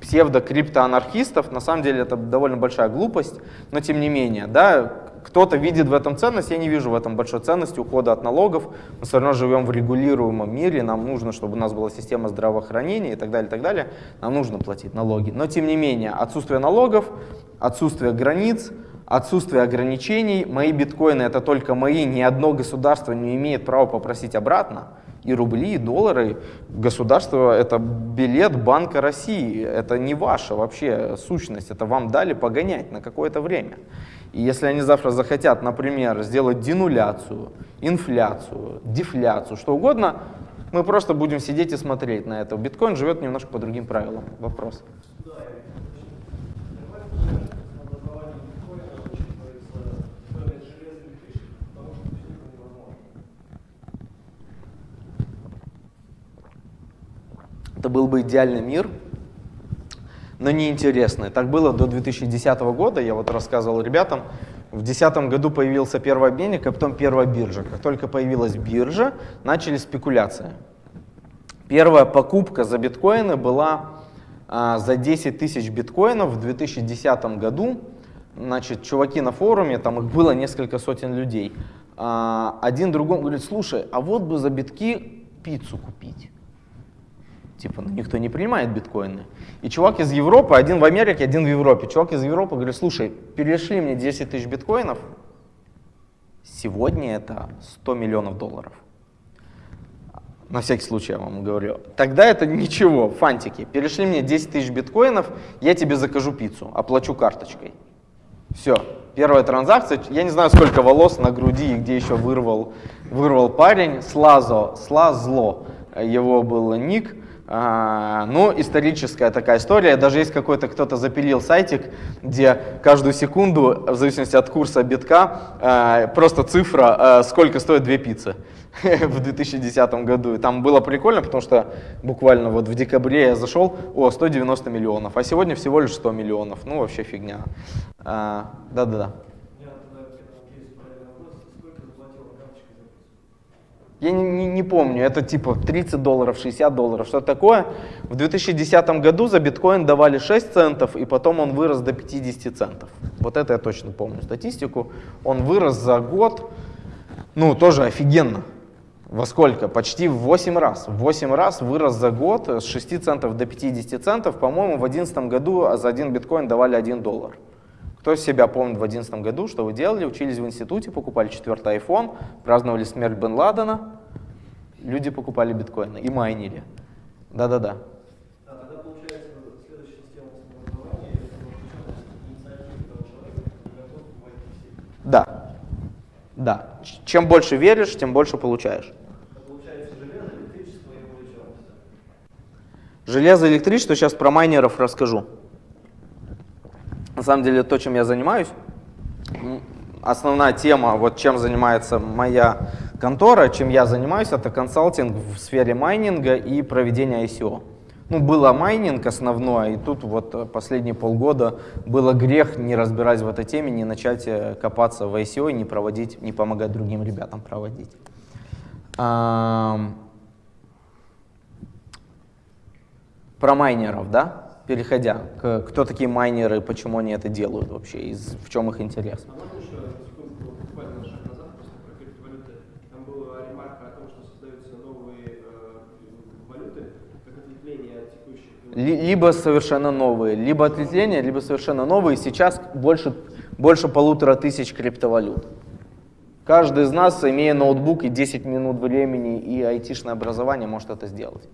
псевдо-криптоанархистов. На самом деле это довольно большая глупость, но тем не менее, да, кто-то видит в этом ценность, я не вижу в этом большой ценности ухода от налогов. Мы все равно живем в регулируемом мире, нам нужно, чтобы у нас была система здравоохранения и так далее, и так далее. Нам нужно платить налоги. Но тем не менее, отсутствие налогов отсутствие границ, отсутствие ограничений. Мои биткоины это только мои, ни одно государство не имеет права попросить обратно. И рубли, и доллары. Государство это билет Банка России. Это не ваша вообще сущность. Это вам дали погонять на какое-то время. И если они завтра захотят, например, сделать денуляцию, инфляцию, дефляцию, что угодно, мы просто будем сидеть и смотреть на это. Биткоин живет немножко по другим правилам. Вопрос. Это был бы идеальный мир. Но неинтересные. Так было до 2010 года, я вот рассказывал ребятам, в 2010 году появился первый обменник, а потом первая биржа. Как только появилась биржа, начали спекуляции. Первая покупка за биткоины была а, за 10 тысяч биткоинов в 2010 году. Значит, чуваки на форуме, там их было несколько сотен людей. А, один другому говорит, слушай, а вот бы за битки пиццу купить. Типа, ну, никто не принимает биткоины. И чувак из Европы, один в Америке, один в Европе. Чувак из Европы говорит, слушай, перешли мне 10 тысяч биткоинов, сегодня это 100 миллионов долларов. На всякий случай я вам говорю. Тогда это ничего, фантики. Перешли мне 10 тысяч биткоинов, я тебе закажу пиццу, оплачу карточкой. Все, первая транзакция. Я не знаю, сколько волос на груди и где еще вырвал, вырвал парень. Слазо, Слазло его был ник. А, ну, историческая такая история. Даже есть какой-то кто-то запилил сайтик, где каждую секунду, в зависимости от курса битка, а, просто цифра, а, сколько стоит две пиццы <laughs> в 2010 году. И там было прикольно, потому что буквально вот в декабре я зашел, о, 190 миллионов, а сегодня всего лишь 100 миллионов. Ну, вообще фигня. Да-да-да. Я не, не, не помню, это типа 30 долларов, 60 долларов, что такое. В 2010 году за биткоин давали 6 центов, и потом он вырос до 50 центов. Вот это я точно помню статистику. Он вырос за год, ну тоже офигенно. Во сколько? Почти в 8 раз. В 8 раз вырос за год с 6 центов до 50 центов. По-моему, в 2011 году за один биткоин давали 1 доллар. Кто себя помнит в 2011 году, что вы делали? Учились в институте, покупали четвертый iPhone, праздновали смерть Бен Ладена, люди покупали биткоины и майнили. Да-да-да. Да. Да. Чем больше веришь, тем больше получаешь. Железо, электричество, сейчас про майнеров расскажу. На самом деле то, чем я занимаюсь, основная тема, вот чем занимается моя контора, чем я занимаюсь, это консалтинг в сфере майнинга и проведения ICO. Ну, было майнинг основной, и тут вот последние полгода было грех не разбирать в этой теме, не начать э, копаться в ICO и не проводить, не помогать другим ребятам проводить. Про майнеров, да? Переходя, к, кто такие майнеры, почему они это делают вообще, и в чем их интерес. Либо совершенно новые, либо ответвления, либо совершенно новые. Сейчас больше, больше полутора тысяч криптовалют. Каждый из нас, имея ноутбук и 10 минут времени и айтишное образование, может это сделать.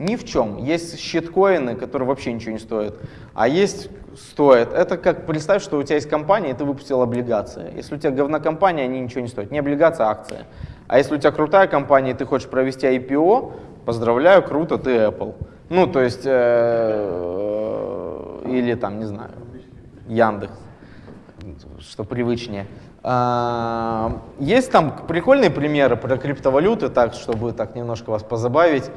Ни в чем. Есть щиткоины, которые вообще ничего не стоят, а есть стоят. Это как представь, что у тебя есть компания, и ты выпустил облигации. Если у тебя говна компания, они ничего не стоят. Не облигация, а акция. А если у тебя крутая компания, и ты хочешь провести IPO, поздравляю, круто, ты Apple. Ну, то есть, э, или там, не знаю, Яндекс, что привычнее. А, есть там прикольные примеры про криптовалюты, так, чтобы так немножко вас позабавить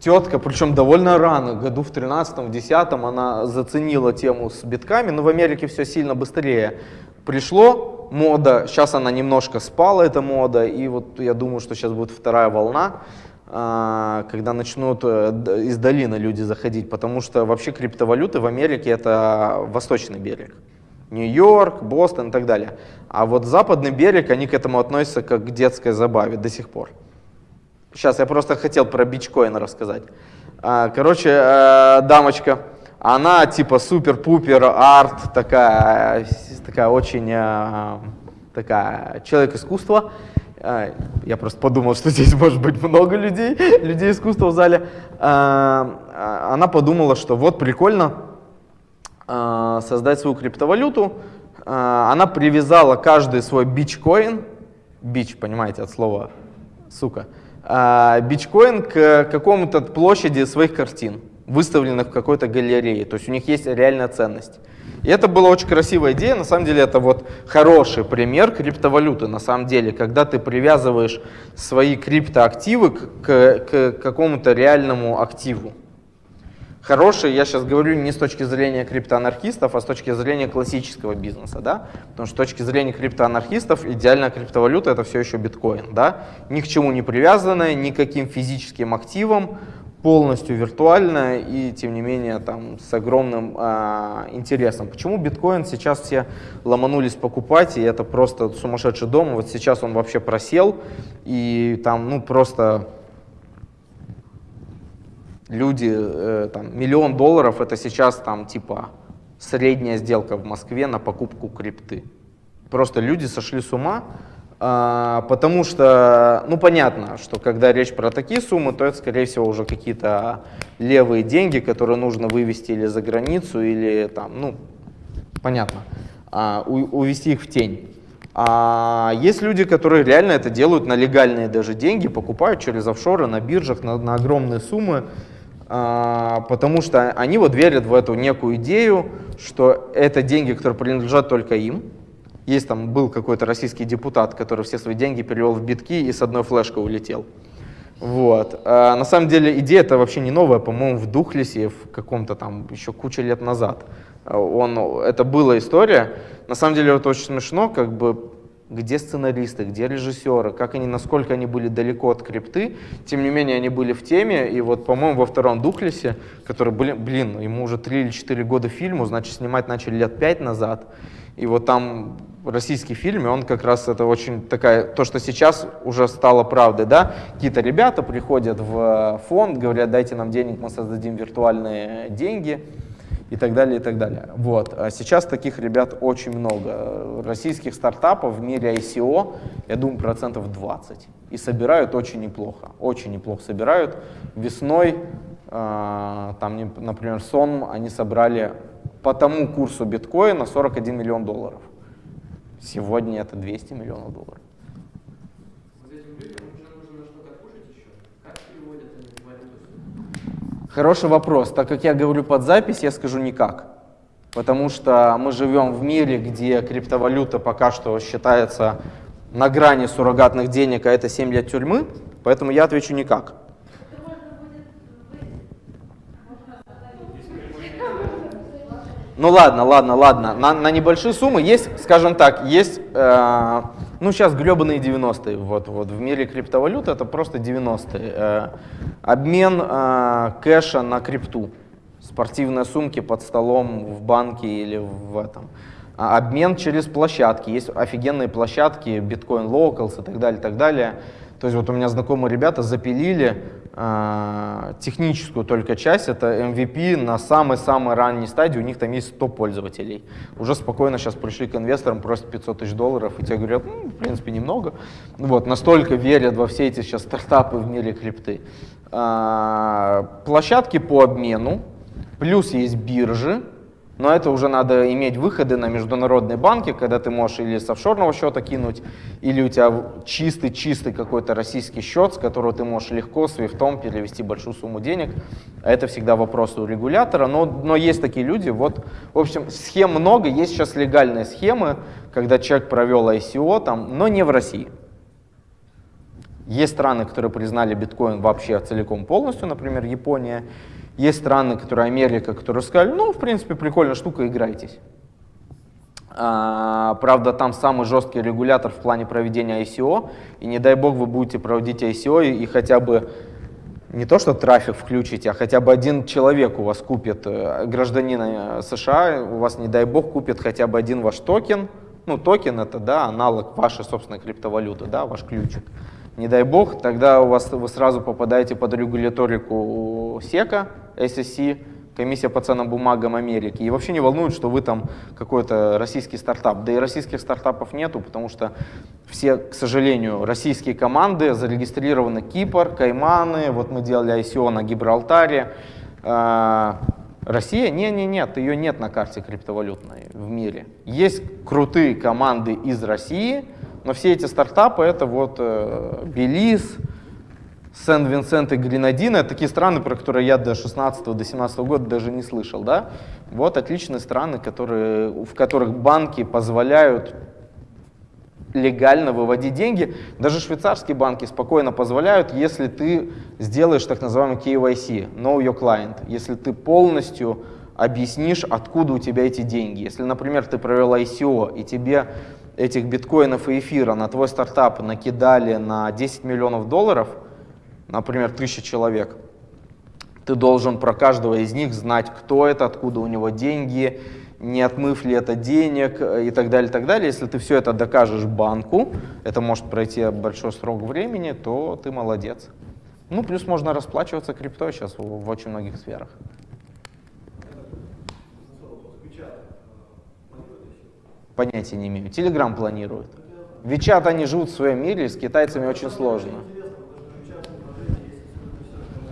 тетка, причем довольно рано, году в 13 10 она заценила тему с битками, но в Америке все сильно быстрее пришло, мода, сейчас она немножко спала, эта мода, и вот я думаю, что сейчас будет вторая волна, а, когда начнут э, из долины люди заходить, потому что вообще криптовалюты в Америке это восточный берег. Нью-Йорк, Бостон и так далее. А вот западный берег, они к этому относятся как к детской забаве до сих пор. Сейчас я просто хотел про бичкоин рассказать. А, короче, э, дамочка, она типа супер-пупер арт, такая, такая очень э, такая человек искусства. Э, я просто подумал, что <laughs> здесь может быть много людей, людей искусства в зале. Она подумала, что вот прикольно создать свою криптовалюту. Она привязала каждый свой бичкоин, бич, понимаете, от слова сука, биткоин к какому-то площади своих картин, выставленных в какой-то галерее. То есть у них есть реальная ценность. И это была очень красивая идея. На самом деле это вот хороший пример криптовалюты. На самом деле, когда ты привязываешь свои криптоактивы к, к, к какому-то реальному активу. Хороший, я сейчас говорю не с точки зрения криптоанархистов, а с точки зрения классического бизнеса, да? Потому что с точки зрения криптоанархистов идеальная криптовалюта это все еще биткоин, да? Ни к чему не привязанная, никаким физическим активом, полностью виртуальная и тем не менее там с огромным э, интересом. Почему биткоин сейчас все ломанулись покупать и это просто сумасшедший дом? Вот сейчас он вообще просел и там ну просто люди, э, там, миллион долларов это сейчас там типа средняя сделка в Москве на покупку крипты. Просто люди сошли с ума, э, потому что, ну понятно, что когда речь про такие суммы, то это скорее всего уже какие-то левые деньги, которые нужно вывести или за границу, или там, ну, понятно, э, увести их в тень. А есть люди, которые реально это делают на легальные даже деньги, покупают через офшоры на биржах на, на огромные суммы. А, потому что они вот верят в эту некую идею, что это деньги, которые принадлежат только им. Есть там был какой-то российский депутат, который все свои деньги перевел в битки и с одной флешкой улетел. Вот. А на самом деле идея это вообще не новая, по-моему, в Духлесе в каком-то там еще кучу лет назад. Он, это была история. На самом деле это очень смешно, как бы где сценаристы, где режиссеры, как они, насколько они были далеко от крипты, тем не менее они были в теме, и вот, по-моему, во втором Духлесе, который, блин, блин, ему уже 3 или 4 года фильму, значит, снимать начали лет 5 назад, и вот там российский фильм, и он как раз это очень такая, то, что сейчас уже стало правдой, да, какие-то ребята приходят в фонд, говорят, дайте нам денег, мы создадим виртуальные деньги, и так далее, и так далее. Вот. А сейчас таких ребят очень много. Российских стартапов в мире ICO, я думаю, процентов 20. И собирают очень неплохо. Очень неплохо собирают. Весной, э, там, например, сон они собрали по тому курсу биткоина 41 миллион долларов. Сегодня это 200 миллионов долларов. Хороший вопрос. Так как я говорю под запись, я скажу никак. Потому что мы живем в мире, где криптовалюта пока что считается на грани суррогатных денег, а это 7 лет тюрьмы. Поэтому я отвечу никак. Ну ладно, ладно, ладно. На, на небольшие суммы есть, скажем так, есть, э, ну сейчас гребаные 90-е. Вот, вот в мире криптовалюты это просто 90-е. Э, обмен э, кэша на крипту. Спортивные сумки под столом в банке или в этом. А обмен через площадки. Есть офигенные площадки, Bitcoin Locals и так далее, так далее. То есть вот у меня знакомые ребята запилили техническую только часть, это MVP на самой-самой ранней стадии, у них там есть 100 пользователей. Уже спокойно сейчас пришли к инвесторам, просят 500 тысяч долларов, и те говорят, ну, в принципе, немного. Вот, настолько верят во все эти сейчас стартапы в мире крипты. Э, площадки по обмену, плюс есть биржи, но это уже надо иметь выходы на международные банки, когда ты можешь или с офшорного счета кинуть, или у тебя чистый-чистый какой-то российский счет, с которого ты можешь легко свифтом перевести большую сумму денег. Это всегда вопрос у регулятора, но, но есть такие люди. Вот, в общем, схем много, есть сейчас легальные схемы, когда человек провел ICO, там, но не в России. Есть страны, которые признали биткоин вообще целиком полностью, например, Япония. Есть страны, которые Америка, которые сказали, ну, в принципе, прикольная штука, играйтесь. А, правда, там самый жесткий регулятор в плане проведения ICO, и не дай бог вы будете проводить ICO и, и хотя бы не то, что трафик включите, а хотя бы один человек у вас купит, э, гражданина э, США, у вас, не дай бог, купит хотя бы один ваш токен. Ну, токен это, да, аналог вашей собственной криптовалюты, да, ваш ключик не дай бог, тогда у вас, вы сразу попадаете под регуляторику СЕКа, SEC, комиссия по ценным бумагам Америки, и вообще не волнует, что вы там какой-то российский стартап. Да и российских стартапов нету, потому что все, к сожалению, российские команды зарегистрированы Кипр, Кайманы, вот мы делали ICO на Гибралтаре. А, Россия? Не, не, нет, ее нет на карте криптовалютной в мире. Есть крутые команды из России, но все эти стартапы это вот э, Белиз, Сен-Винсент и Гренадина, это такие страны, про которые я до 16 до 17 года даже не слышал. Да? Вот отличные страны, которые, в которых банки позволяют легально выводить деньги. Даже швейцарские банки спокойно позволяют, если ты сделаешь так называемый KYC, Know Your Client, если ты полностью объяснишь, откуда у тебя эти деньги. Если, например, ты провел ICO, и тебе этих биткоинов и эфира на твой стартап накидали на 10 миллионов долларов, например, тысяча человек, ты должен про каждого из них знать, кто это, откуда у него деньги, не отмыв ли это денег э, и так далее, и так далее. Если ты все это докажешь банку, это может пройти большой срок времени, то ты молодец. Ну, плюс можно расплачиваться криптой сейчас в очень многих сферах. Понятия не имею. Телеграм планирует. Вичат они живут в своем мире, с китайцами очень сложно.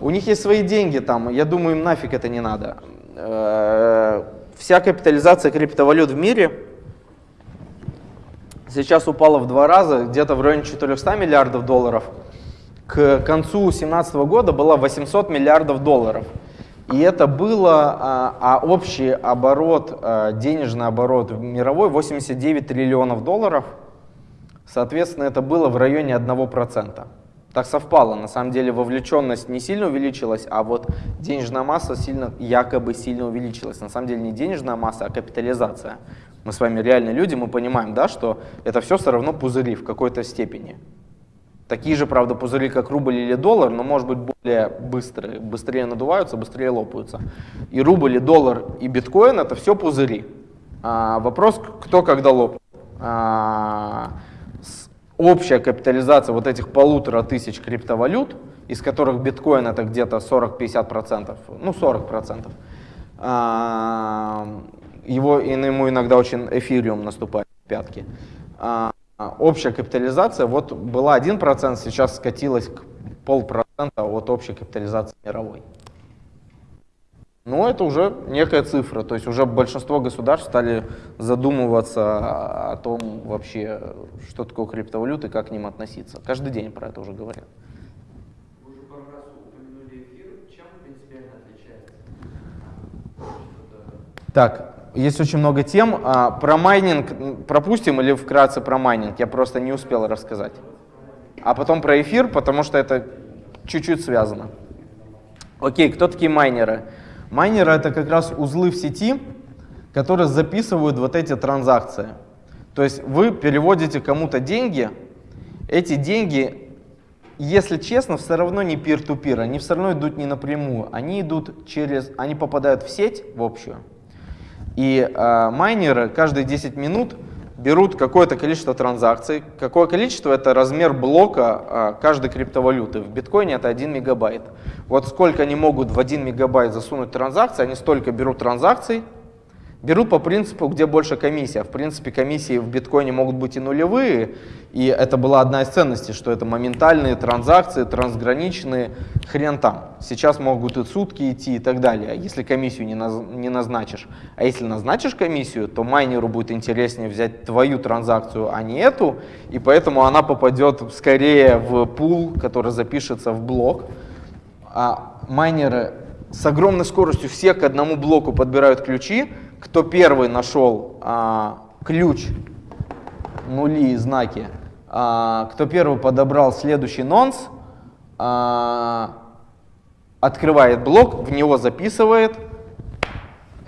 У них есть свои деньги там, я думаю, им нафиг это не надо. Э, вся капитализация криптовалют в мире сейчас упала в два раза, где-то в районе 400 миллиардов долларов. К концу 2017 года была 800 миллиардов долларов. И это было, а, а общий оборот, а, денежный оборот мировой 89 триллионов долларов. Соответственно, это было в районе 1%. Так совпало, на самом деле вовлеченность не сильно увеличилась, а вот денежная масса сильно, якобы сильно увеличилась. На самом деле не денежная масса, а капитализация. Мы с вами реальные люди, мы понимаем, да, что это все все равно пузыри в какой-то степени. Такие же, правда, пузыри, как рубль или доллар, но, может быть, более быстрые. Быстрее надуваются, быстрее лопаются. И рубль, и доллар, и биткоин — это все пузыри. А, вопрос, кто когда лопнет. А, общая капитализация вот этих полутора тысяч криптовалют, из которых биткоин это где-то 40-50%, ну 40%, а, его, ему иногда очень эфириум наступает в пятки. А, общая капитализация вот была 1%, сейчас скатилась к полпроцента от общей капитализации мировой. Но это уже некая цифра, то есть уже большинство государств стали задумываться о том вообще, что такое криптовалюты, как к ним относиться. Каждый день про это уже говорят. Так, есть очень много тем. А, про майнинг пропустим или вкратце про майнинг? Я просто не успел рассказать. А потом про эфир, потому что это чуть-чуть связано. Окей, кто такие майнеры? Майнеры это как раз узлы в сети, которые записывают вот эти транзакции. То есть вы переводите кому-то деньги, эти деньги, если честно, все равно не peer-to-peer, -peer, они все равно идут не напрямую, они идут через, они попадают в сеть, в общую. И э, майнеры каждые 10 минут берут какое-то количество транзакций. Какое количество? Это размер блока а, каждой криптовалюты. В биткоине это 1 мегабайт. Вот сколько они могут в 1 мегабайт засунуть транзакции, они столько берут транзакций, Берут по принципу, где больше комиссия. В принципе, комиссии в биткоине могут быть и нулевые, и это была одна из ценностей, что это моментальные транзакции, трансграничные, хрен там. Сейчас могут и сутки идти и так далее, если комиссию не назначишь. А если назначишь комиссию, то майнеру будет интереснее взять твою транзакцию, а не эту, и поэтому она попадет скорее в пул, который запишется в блок. А майнеры с огромной скоростью все к одному блоку подбирают ключи, кто первый нашел а, ключ, нули и знаки, а, кто первый подобрал следующий нонс, а, открывает блок, в него записывает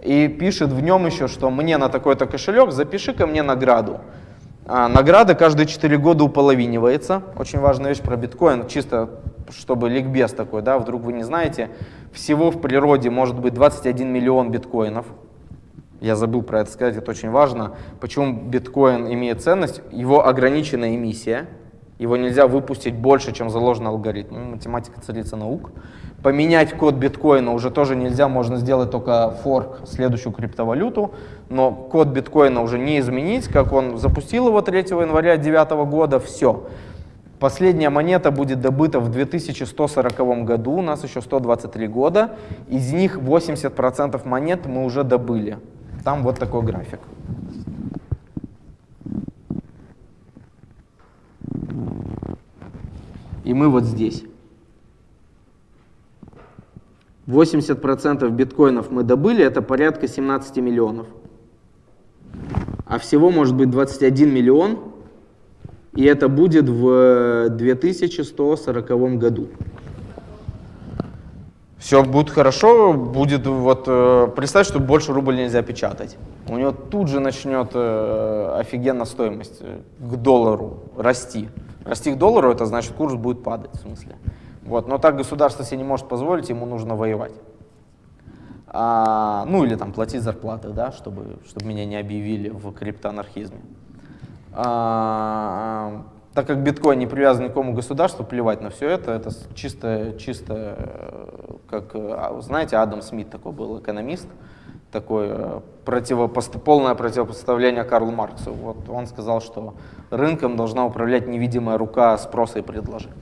и пишет в нем еще, что мне на такой-то кошелек запиши ко мне награду. А, награда каждые 4 года уполовинивается. Очень важная вещь про биткоин, чисто чтобы ликбез такой, да, вдруг вы не знаете. Всего в природе может быть 21 миллион биткоинов. Я забыл про это сказать, это очень важно. Почему биткоин имеет ценность? Его ограниченная эмиссия. Его нельзя выпустить больше, чем заложен алгоритм. Ну, математика царица наук. Поменять код биткоина уже тоже нельзя, можно сделать только форк, следующую криптовалюту. Но код биткоина уже не изменить, как он запустил его 3 января 2009 года, все. Последняя монета будет добыта в 2140 году, у нас еще 123 года. Из них 80% монет мы уже добыли. Там вот такой график. И мы вот здесь. 80% биткоинов мы добыли, это порядка 17 миллионов. А всего может быть 21 миллион И это будет в 2140 году. Все будет хорошо, будет вот, э, представь, что больше рубль нельзя печатать. У него тут же начнет э, офигенно стоимость э, к доллару расти. Расти к доллару, это значит курс будет падать, в смысле. Вот, но так государство себе не может позволить, ему нужно воевать. А, ну или там платить зарплаты, да, чтобы, чтобы меня не объявили в криптоанархизме. А, так как биткоин не привязан к какому государству, плевать на все это, это чисто, чисто, э, как, а, знаете, Адам Смит такой был экономист, такое э, противопост... полное противопоставление Карлу Марксу. Вот он сказал, что рынком должна управлять невидимая рука спроса и предложения.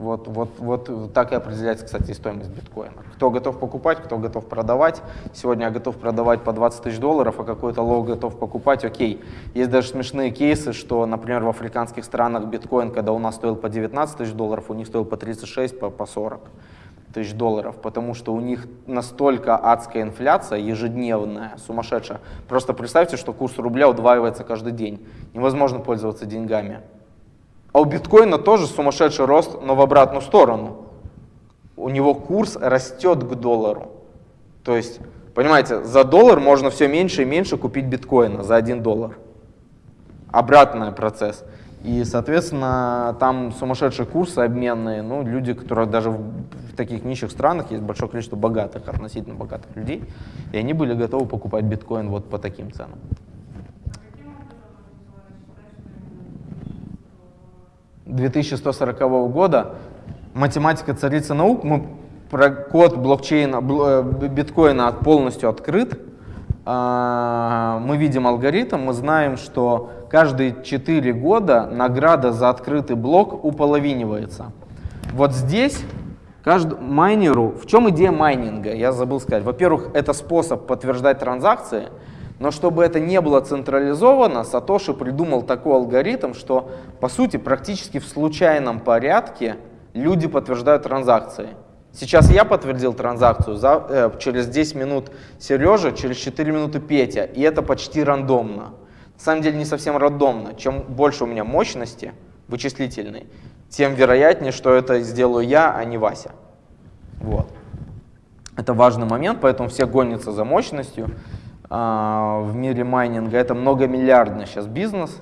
Вот, вот, вот так и определяется, кстати, стоимость биткоина. Кто готов покупать, кто готов продавать. Сегодня я готов продавать по 20 тысяч долларов, а какой-то лог готов покупать, окей. Есть даже смешные кейсы, что, например, в африканских странах биткоин, когда у нас стоил по 19 тысяч долларов, у них стоил по 36, по, по 40 тысяч долларов, потому что у них настолько адская инфляция, ежедневная, сумасшедшая. Просто представьте, что курс рубля удваивается каждый день. Невозможно пользоваться деньгами. А у биткоина тоже сумасшедший рост, но в обратную сторону. У него курс растет к доллару. То есть, понимаете, за доллар можно все меньше и меньше купить биткоина за 1 доллар. Обратный процесс. И, соответственно, там сумасшедшие курсы обменные. Ну, люди, которые даже в таких нищих странах, есть большое количество богатых, относительно богатых людей, и они были готовы покупать биткоин вот по таким ценам. 2140 года, математика царица наук, мы про код блокчейна, э, биткоина полностью открыт, а, мы видим алгоритм, мы знаем, что каждые 4 года награда за открытый блок уполовинивается. Вот здесь каждому майнеру, в чем идея майнинга, я забыл сказать. Во-первых, это способ подтверждать транзакции, но чтобы это не было централизовано, Сатоши придумал такой алгоритм, что по сути практически в случайном порядке люди подтверждают транзакции. Сейчас я подтвердил транзакцию, за, э, через 10 минут Сережа, через 4 минуты Петя, и это почти рандомно. На самом деле не совсем рандомно. Чем больше у меня мощности вычислительной, тем вероятнее, что это сделаю я, а не Вася. Вот. Это важный момент, поэтому все гонятся за мощностью. А, в мире майнинга. Это многомиллиардный сейчас бизнес.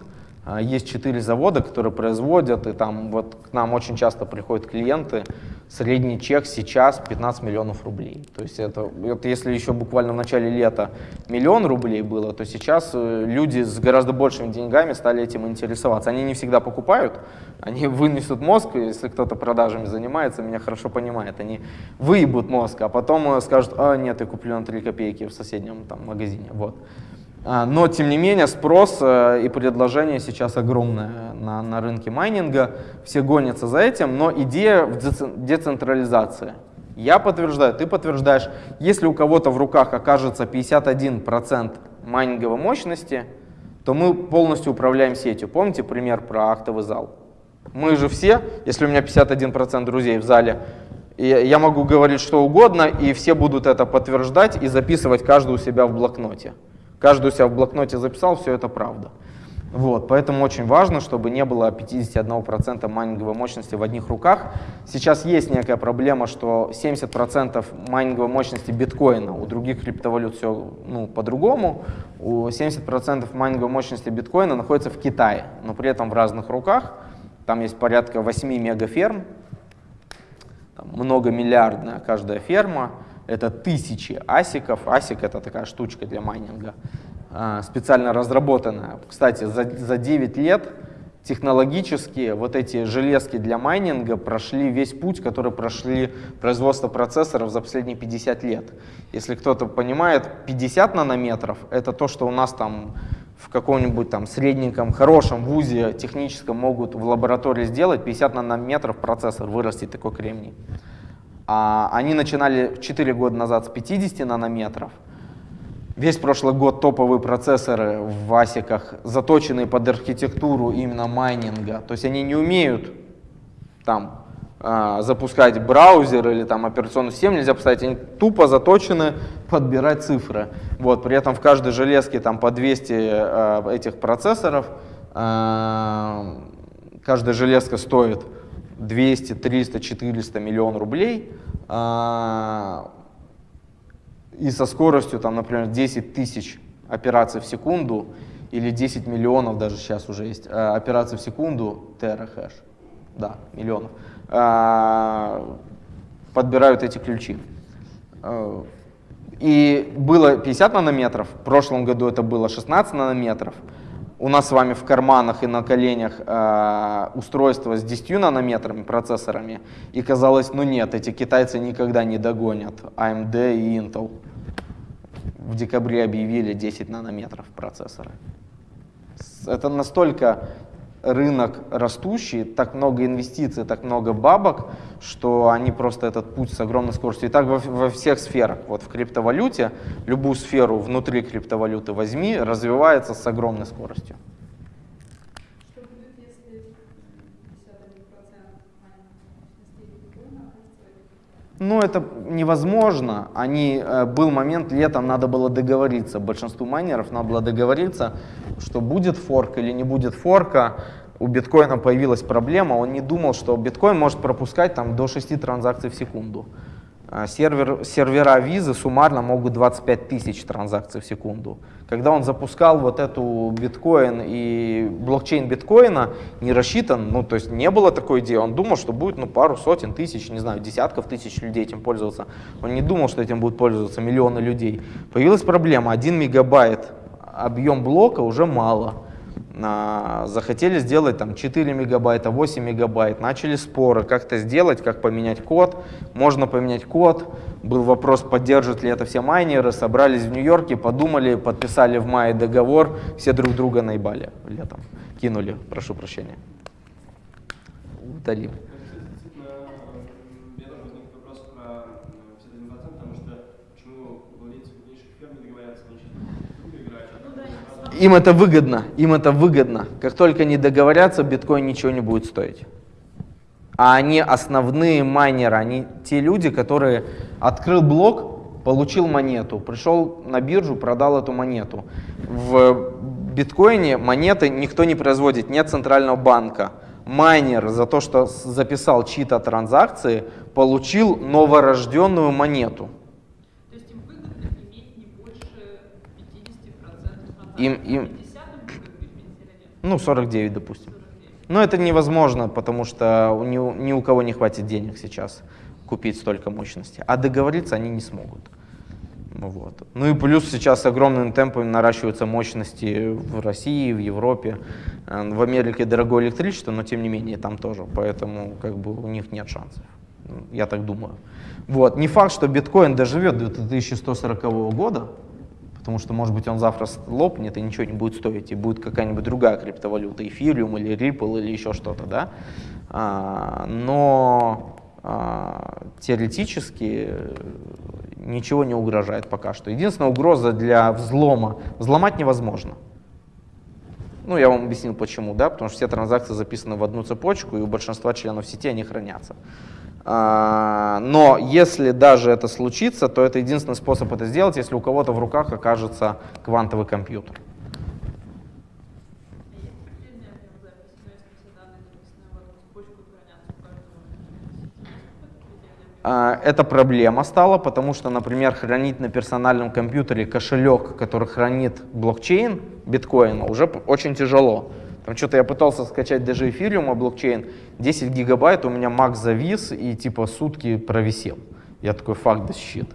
А, есть четыре завода, которые производят, и там вот к нам очень часто приходят клиенты. Средний чек сейчас 15 миллионов рублей. То есть это, это если еще буквально в начале лета миллион рублей было, то сейчас э, люди с гораздо большими деньгами стали этим интересоваться. Они не всегда покупают, они <laughs> вынесут мозг, если кто-то продажами занимается, меня хорошо понимает, они выебут мозг, а потом э, скажут, а нет, я куплю на 3 копейки в соседнем там, магазине. Вот. А, но, тем не менее, спрос э, и предложение сейчас огромное на, на рынке майнинга. Все гонятся за этим, но идея в децентрализации. Я подтверждаю, ты подтверждаешь. Если у кого-то в руках окажется 51% майнинговой мощности, то мы полностью управляем сетью. Помните пример про актовый зал? Мы же все, если у меня 51% друзей в зале, я могу говорить что угодно, и все будут это подтверждать и записывать каждый у себя в блокноте. Каждый у себя в блокноте записал, все это правда. Вот, поэтому очень важно, чтобы не было 51% майнинговой мощности в одних руках. Сейчас есть некая проблема, что 70% майнинговой мощности биткоина, у других криптовалют все ну, по-другому. У 70% майнинговой мощности биткоина находится в Китае, но при этом в разных руках. Там есть порядка 8 мегаферм, там многомиллиардная каждая ферма это тысячи асиков. Асик это такая штучка для майнинга, а, специально разработанная. Кстати, за, за 9 лет технологически вот эти железки для майнинга прошли весь путь, который прошли производство процессоров за последние 50 лет. Если кто-то понимает, 50 нанометров — это то, что у нас там в каком-нибудь там средненьком, хорошем вузе техническом могут в лаборатории сделать, 50 нанометров процессор вырастить такой кремний. А, они начинали 4 года назад с 50 нанометров. Весь прошлый год топовые процессоры в асиках, заточенные под архитектуру именно майнинга. То есть они не умеют там а, запускать браузер или там операционную систему нельзя поставить, они тупо заточены подбирать цифры. Вот, при этом в каждой железке там по 200 э, этих процессоров, э, каждая железка стоит 200, 300, 400 миллион рублей, а, и со скоростью, там, например, 10 тысяч операций в секунду или 10 миллионов даже сейчас уже есть а, операций в секунду, терахэш, да, миллионов, а, подбирают эти ключи. И было 50 нанометров, в прошлом году это было 16 нанометров, у нас с вами в карманах и на коленях э, устройство с 10 нанометрами процессорами, и казалось, ну нет, эти китайцы никогда не догонят AMD и Intel. В декабре объявили 10 нанометров процессора. Это настолько рынок растущий, так много инвестиций, так много бабок, что они просто этот путь с огромной скоростью. И так во, во всех сферах. Вот в криптовалюте, любую сферу внутри криптовалюты возьми, развивается с огромной скоростью. Ну, это невозможно. Они, э, был момент, летом надо было договориться, большинству майнеров надо было договориться, что будет форк или не будет форка. У биткоина появилась проблема, он не думал, что биткоин может пропускать там, до 6 транзакций в секунду. А, сервер, сервера визы суммарно могут 25 тысяч транзакций в секунду. Когда он запускал вот эту биткоин и блокчейн биткоина, не рассчитан, ну то есть не было такой идеи, он думал, что будет ну, пару сотен тысяч, не знаю, десятков тысяч людей этим пользоваться. Он не думал, что этим будут пользоваться миллионы людей. Появилась проблема, 1 мегабайт объем блока уже мало захотели сделать там 4 мегабайта, 8 мегабайт, начали споры, как это сделать, как поменять код, можно поменять код, был вопрос, поддержат ли это все майнеры, собрались в Нью-Йорке, подумали, подписали в мае договор, все друг друга наебали летом, кинули, прошу прощения, удалили. Им это выгодно, им это выгодно. Как только они договорятся, биткоин ничего не будет стоить. А они основные майнеры, они те люди, которые открыл блок, получил монету, пришел на биржу, продал эту монету. В биткоине монеты никто не производит, нет центрального банка. Майнер за то, что записал чьи-то транзакции, получил новорожденную монету. Им, им, ну, 49, допустим. Но это невозможно, потому что ни, ни у кого не хватит денег сейчас купить столько мощности. А договориться они не смогут. Вот. Ну и плюс сейчас огромным темпом наращиваются мощности в России, в Европе. Э, в Америке дорогое электричество, но тем не менее там тоже. Поэтому как бы у них нет шансов. Я так думаю. Вот. Не факт, что биткоин доживет до 2140 года, потому что, может быть, он завтра лопнет и ничего не будет стоить, и будет какая-нибудь другая криптовалюта, эфириум или Ripple или еще что-то, да. А, но а, теоретически ничего не угрожает пока что. Единственная угроза для взлома, взломать невозможно. Ну, я вам объяснил почему, да, потому что все транзакции записаны в одну цепочку, и у большинства членов сети они хранятся. А, но если даже это случится, то это единственный способ это сделать, если у кого-то в руках окажется квантовый компьютер. А, эта проблема стала, потому что, например, хранить на персональном компьютере кошелек, который хранит блокчейн биткоина, уже очень тяжело. Там что-то я пытался скачать даже эфириум, блокчейн, 10 гигабайт, у меня Mac завис и типа сутки провисел. Я такой, факт да щит.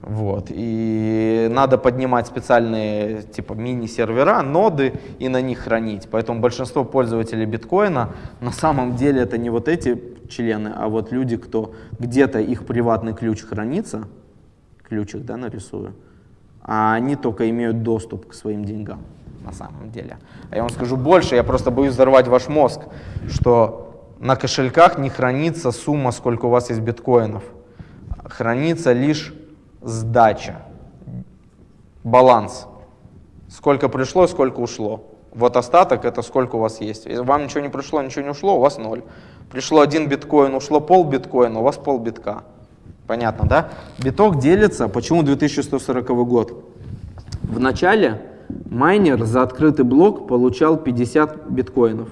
Вот. И надо поднимать специальные типа мини-сервера, ноды и на них хранить. Поэтому большинство пользователей биткоина на самом деле это не вот эти члены, а вот люди, кто где-то их приватный ключ хранится, ключик да, нарисую, а они только имеют доступ к своим деньгам на самом деле. А я вам скажу больше, я просто боюсь взорвать ваш мозг, что на кошельках не хранится сумма, сколько у вас есть биткоинов. Хранится лишь сдача, баланс. Сколько пришло, сколько ушло. Вот остаток это сколько у вас есть. Если вам ничего не пришло, ничего не ушло, у вас ноль. Пришло один биткоин, ушло пол биткоина, у вас пол битка. Понятно, да? Биток делится, почему 2140 год? В начале майнер за открытый блок получал 50 биткоинов.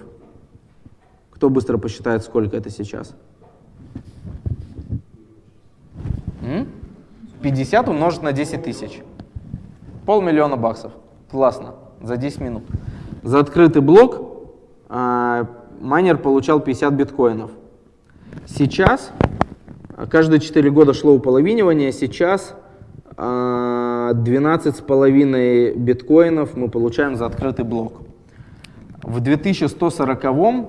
Кто быстро посчитает, сколько это сейчас? М? 50 умножить на 10 тысяч. Полмиллиона баксов. Классно. За 10 минут. За открытый блок э, майнер получал 50 биткоинов. Сейчас, каждые 4 года шло уполовинивание, сейчас 12,5 биткоинов мы получаем за открытый блок. В 2140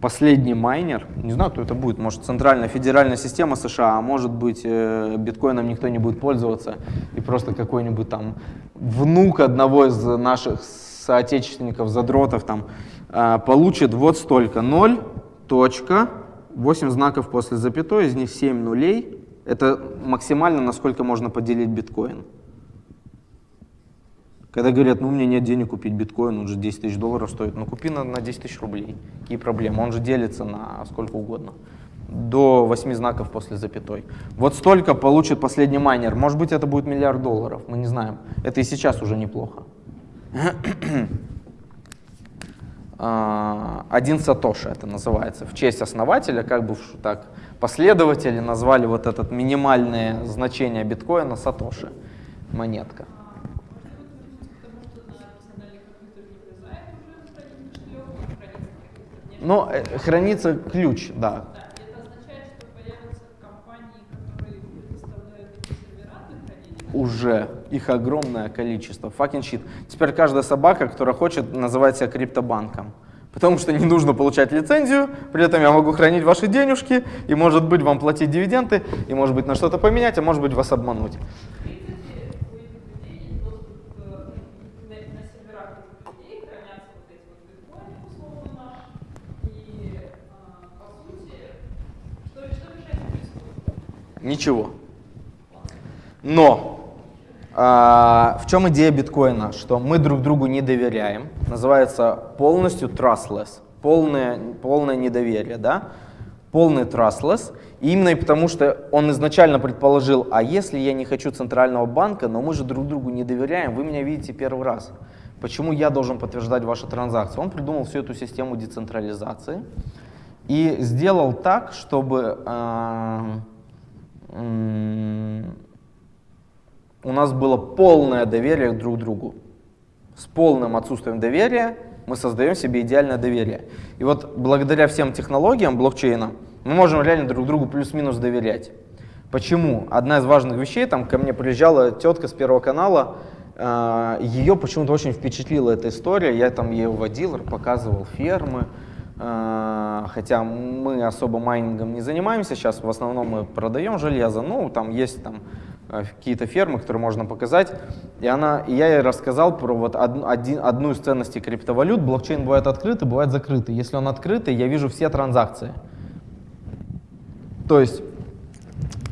последний майнер, не знаю, кто это будет, может центральная федеральная система США, а может быть э, биткоином никто не будет пользоваться, и просто какой-нибудь там внук одного из наших соотечественников, задротов там э, получит вот столько, 0, точка, 8 знаков после запятой, из них 7 нулей, это максимально, насколько можно поделить биткоин. Когда говорят, ну у меня нет денег купить биткоин, он же 10 тысяч долларов стоит, ну купи на, на 10 тысяч рублей. Какие проблемы? Он же делится на сколько угодно. До 8 знаков после запятой. Вот столько получит последний майнер. Может быть это будет миллиард долларов, мы не знаем. Это и сейчас уже неплохо. <clears throat> А, один сатоши это называется, в честь основателя, как бы так последователи назвали вот это минимальное значение биткоина сатоши, монетка. Но э, хранится ключ, да. Уже их огромное количество. Fucking shit. Теперь каждая собака, которая хочет, называть себя криптобанком. Потому что не нужно получать лицензию, при этом я могу хранить ваши денежки, и может быть вам платить дивиденды, и может быть на что-то поменять, а может быть вас обмануть. Ничего. Но в чем идея биткоина? Что мы друг другу не доверяем. Называется полностью trustless. Полное, полное недоверие, да? Полный trustless. И именно потому, что он изначально предположил, а если я не хочу центрального банка, но мы же друг другу не доверяем, вы меня видите первый раз. Почему я должен подтверждать ваши транзакции? Он придумал всю эту систему децентрализации и сделал так, чтобы... Э, у нас было полное доверие друг к другу. С полным отсутствием доверия мы создаем себе идеальное доверие. И вот благодаря всем технологиям блокчейна мы можем реально друг другу плюс-минус доверять. Почему? Одна из важных вещей, там ко мне приезжала тетка с Первого канала, э, ее почему-то очень впечатлила эта история, я там ее водил, показывал фермы, Э, хотя мы особо майнингом не занимаемся, сейчас в основном мы продаем железо, ну там есть там какие-то фермы, которые можно показать. И, она, и я ей рассказал про вот од, один, одну из ценностей криптовалют. Блокчейн бывает открытый, бывает закрытый. Если он открытый, я вижу все транзакции. То есть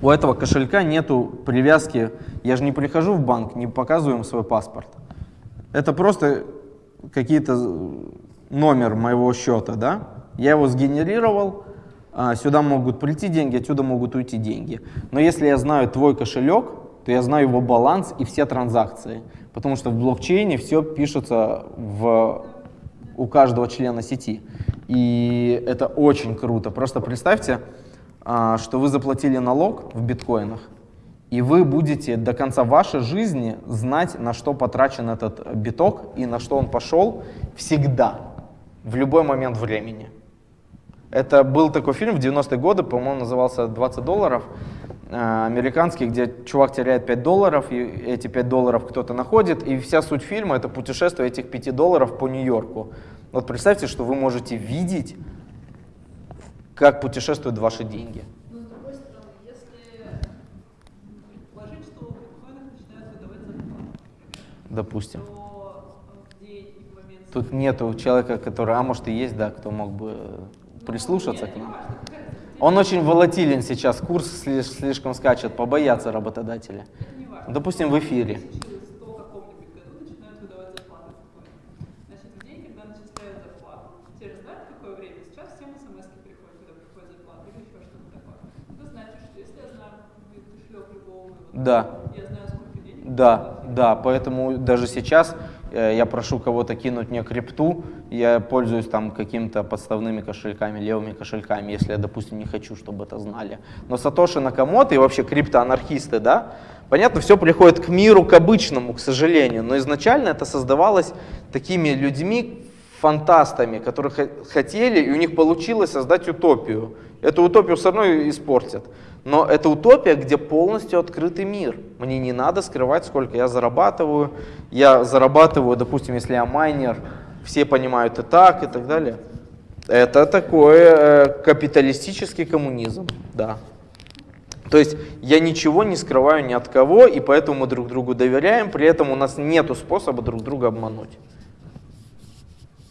у этого кошелька нету привязки, я же не прихожу в банк, не показываю им свой паспорт. Это просто какие-то номер моего счета, да, я его сгенерировал, сюда могут прийти деньги, отсюда могут уйти деньги. Но если я знаю твой кошелек, то я знаю его баланс и все транзакции. Потому что в блокчейне все пишется в, у каждого члена сети. И это очень круто. Просто представьте, а, что вы заплатили налог в биткоинах, и вы будете до конца вашей жизни знать, на что потрачен этот биток и на что он пошел всегда в любой момент времени. Это был такой фильм в 90-е годы, по-моему, назывался «20 долларов», э, американский, где чувак теряет 5 долларов, и эти 5 долларов кто-то находит, и вся суть фильма — это путешествие этих 5 долларов по Нью-Йорку. Вот представьте, что вы можете видеть, как путешествуют ваши деньги. Допустим, Тут нету человека, который, а может и есть, да, кто мог бы прислушаться к нам. Он очень волатилен сейчас, курс слишком скачет, побоятся работодатели. Допустим, в эфире. Да. Да, да, поэтому даже сейчас я прошу кого-то кинуть мне крипту, я пользуюсь там какими-то подставными кошельками, левыми кошельками, если я, допустим, не хочу, чтобы это знали. Но Сатоши Накамото и вообще криптоанархисты, да, понятно, все приходит к миру, к обычному, к сожалению, но изначально это создавалось такими людьми, фантастами, которые хотели, и у них получилось создать утопию. Эту утопию все равно испортят. Но это утопия, где полностью открытый мир. Мне не надо скрывать, сколько я зарабатываю. Я зарабатываю, допустим, если я майнер, все понимают и так, и так далее. Это такой э, капиталистический коммунизм, да. То есть я ничего не скрываю ни от кого, и поэтому мы друг другу доверяем, при этом у нас нет способа друг друга обмануть.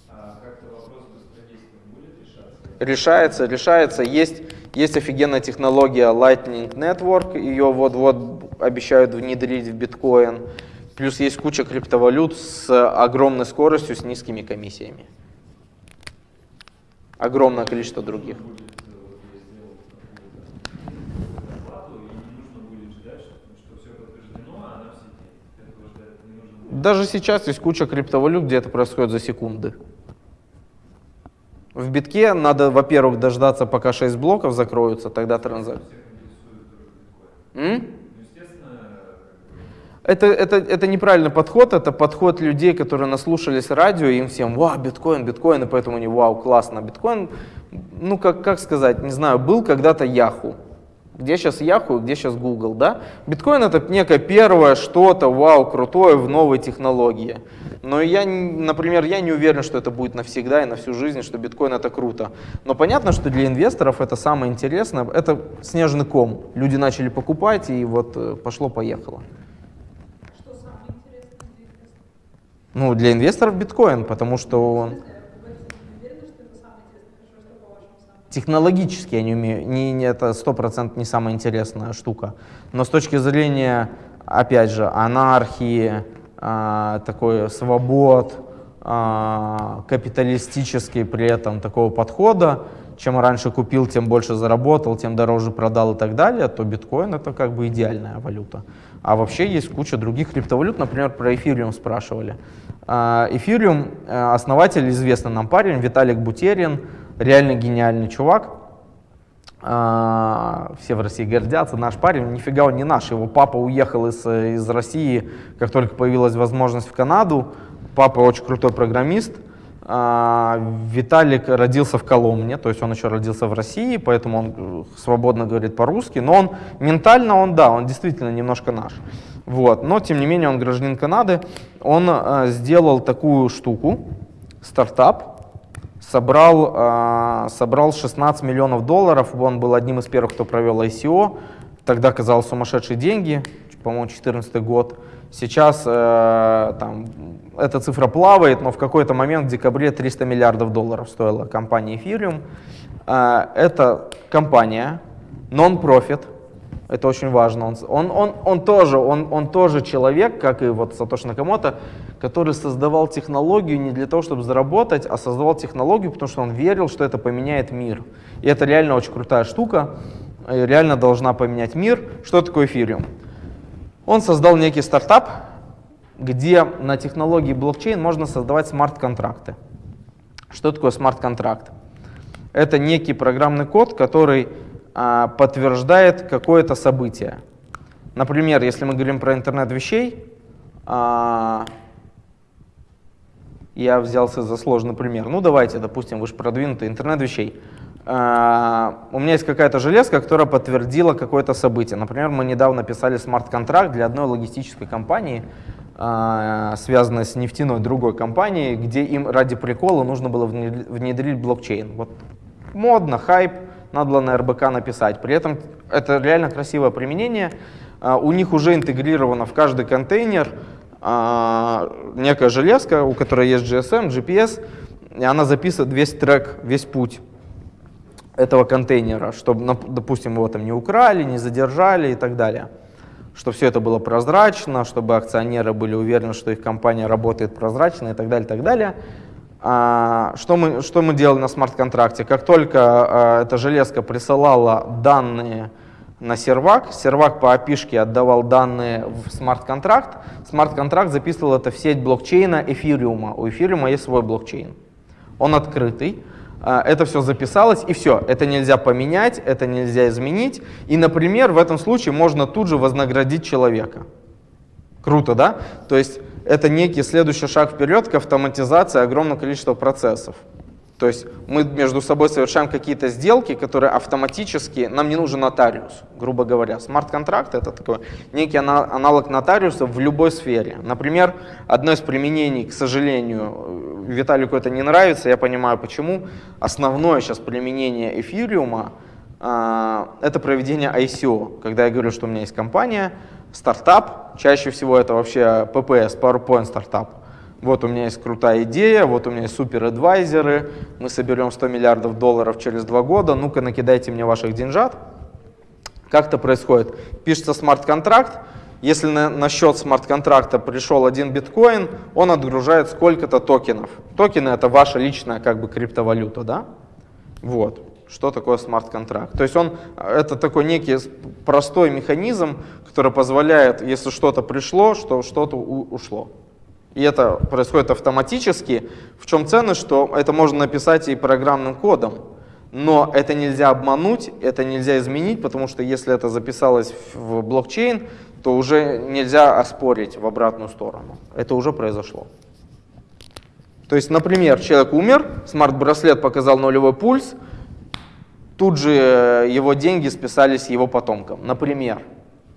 А как-то вопрос быстродействия будет решаться? Решается, решается. Есть, есть офигенная технология Lightning Network, ее вот-вот обещают внедрить в биткоин. Плюс есть куча криптовалют с огромной скоростью, с низкими комиссиями. Огромное количество других. Даже сейчас есть куча криптовалют, где это происходит за секунды. В битке надо, во-первых, дождаться, пока 6 блоков закроются, тогда транзакция. Это, это, это неправильный подход, это подход людей, которые наслушались радио, и им всем, вау, биткоин, биткоин, и поэтому они, вау, классно. Биткоин, ну, как, как сказать, не знаю, был когда-то Яху. Где сейчас Яху, где сейчас Google, да? Биткоин это некое первое что-то, вау, крутое в новой технологии. Но я, например, я не уверен, что это будет навсегда и на всю жизнь, что биткоин это круто. Но понятно, что для инвесторов это самое интересное, это снежный ком. Люди начали покупать, и вот э, пошло-поехало. Что самое интересное для инвесторов? Ну, для инвесторов биткоин, потому что он Вы уверены, что это самое интересное? Хорошо, что по-вашему самое? Технологически, я не умею, не, не, это сто процентов не самая интересная штука. Но с точки зрения, опять же, анархии, а, такой свобод, а, капиталистический при этом такого подхода, чем раньше купил, тем больше заработал, тем дороже продал и так далее, то биткоин это как бы идеальная валюта. А вообще есть куча других криптовалют, например, про эфириум спрашивали. А, Эфириум, э, основатель, известный нам парень, Виталик Бутерин, реально гениальный чувак. А, Все в России гордятся, наш парень, нифига он не наш, его папа уехал из, из России, как только появилась возможность в Канаду. Папа очень крутой программист. А, Виталик родился в Коломне, то есть он еще родился в России, поэтому он э, свободно говорит по-русски, но он ментально, он да, он действительно немножко наш. Вот. Но тем не менее он гражданин Канады. Он э, сделал такую штуку, стартап, собрал, э, собрал 16 миллионов долларов. Он был одним из первых, кто провел ICO. Тогда казалось сумасшедшие деньги, по-моему, 2014 год. Сейчас э, там, эта цифра плавает, но в какой-то момент в декабре 300 миллиардов долларов стоила компания Ethereum. Э, это компания, non-profit, это очень важно. Он, он, он, он, тоже, он, он тоже человек, как и вот Сатоши Накамото, который создавал технологию не для того, чтобы заработать, а создавал технологию, потому что он верил, что это поменяет мир. И это реально очень крутая штука, и реально должна поменять мир. Что такое эфириум? Он создал некий стартап, где на технологии блокчейн можно создавать смарт-контракты. Что такое смарт-контракт? Это некий программный код, который а, подтверждает какое-то событие. Например, если мы говорим про интернет вещей, а, я взялся за сложный пример. Ну давайте, допустим, вы же продвинутый интернет вещей. А, у меня есть какая-то железка, которая подтвердила какое-то событие. Например, мы недавно писали смарт-контракт для одной логистической компании, а, связанной с нефтяной другой компанией, где им ради прикола нужно было внед- внедрить блокчейн. Вот модно, хайп, надо было на РБК написать. При этом это реально красивое применение. А, У них уже интегрировано в каждый контейнер а, некая железка, у которой есть GSM, GPS, и она записывает весь трек, весь путь этого контейнера, чтобы, допустим, его там не украли, не задержали и так далее. Чтобы все это было прозрачно, чтобы акционеры были уверены, что их компания работает прозрачно и так далее, и так далее. А, что, мы, что мы делали на смарт-контракте? Как только а, эта железка присылала данные на сервак. Сервак по API отдавал данные в смарт-контракт. Смарт-контракт записывал это в сеть блокчейна эфириума. У эфириума есть свой блокчейн. Он открытый. А, Это все записалось, и все. Это нельзя поменять, это нельзя изменить. И, например, в этом случае можно тут же вознаградить человека. Круто, да? То есть это некий следующий шаг вперед к автоматизации огромного количества процессов. То есть мы между собой совершаем какие-то сделки, которые автоматически, нам не нужен нотариус, грубо говоря. Смарт-контракт — это такой некий ана- аналог нотариуса в любой сфере. Например, одно из применений, к сожалению, Виталику это не нравится, я понимаю почему. Основное сейчас применение эфириума а, — это проведение ICO. Когда я говорю, что у меня есть компания, стартап, чаще всего это вообще PPS, PowerPoint стартап. Вот у меня есть крутая идея, вот у меня есть супер адвайзеры, мы соберем 100 миллиардов долларов через два года, ну-ка накидайте мне ваших деньжат. Как это происходит? Пишется смарт-контракт, если на, на счет смарт-контракта пришел один биткоин, он отгружает сколько-то токенов. Токены это ваша личная как бы криптовалюта, да? Вот. Что такое смарт-контракт? То есть он, это такой некий простой механизм, который позволяет, если что-то пришло, что что-то ушло. И это происходит автоматически. В чем ценность, что это можно написать и программным кодом. Но это нельзя обмануть, это нельзя изменить, потому что если это записалось в блокчейн, то уже нельзя оспорить в обратную сторону. Это уже произошло. То есть, например, человек умер, смарт-браслет показал нулевой пульс, тут же э, его деньги списались его потомкам. Например,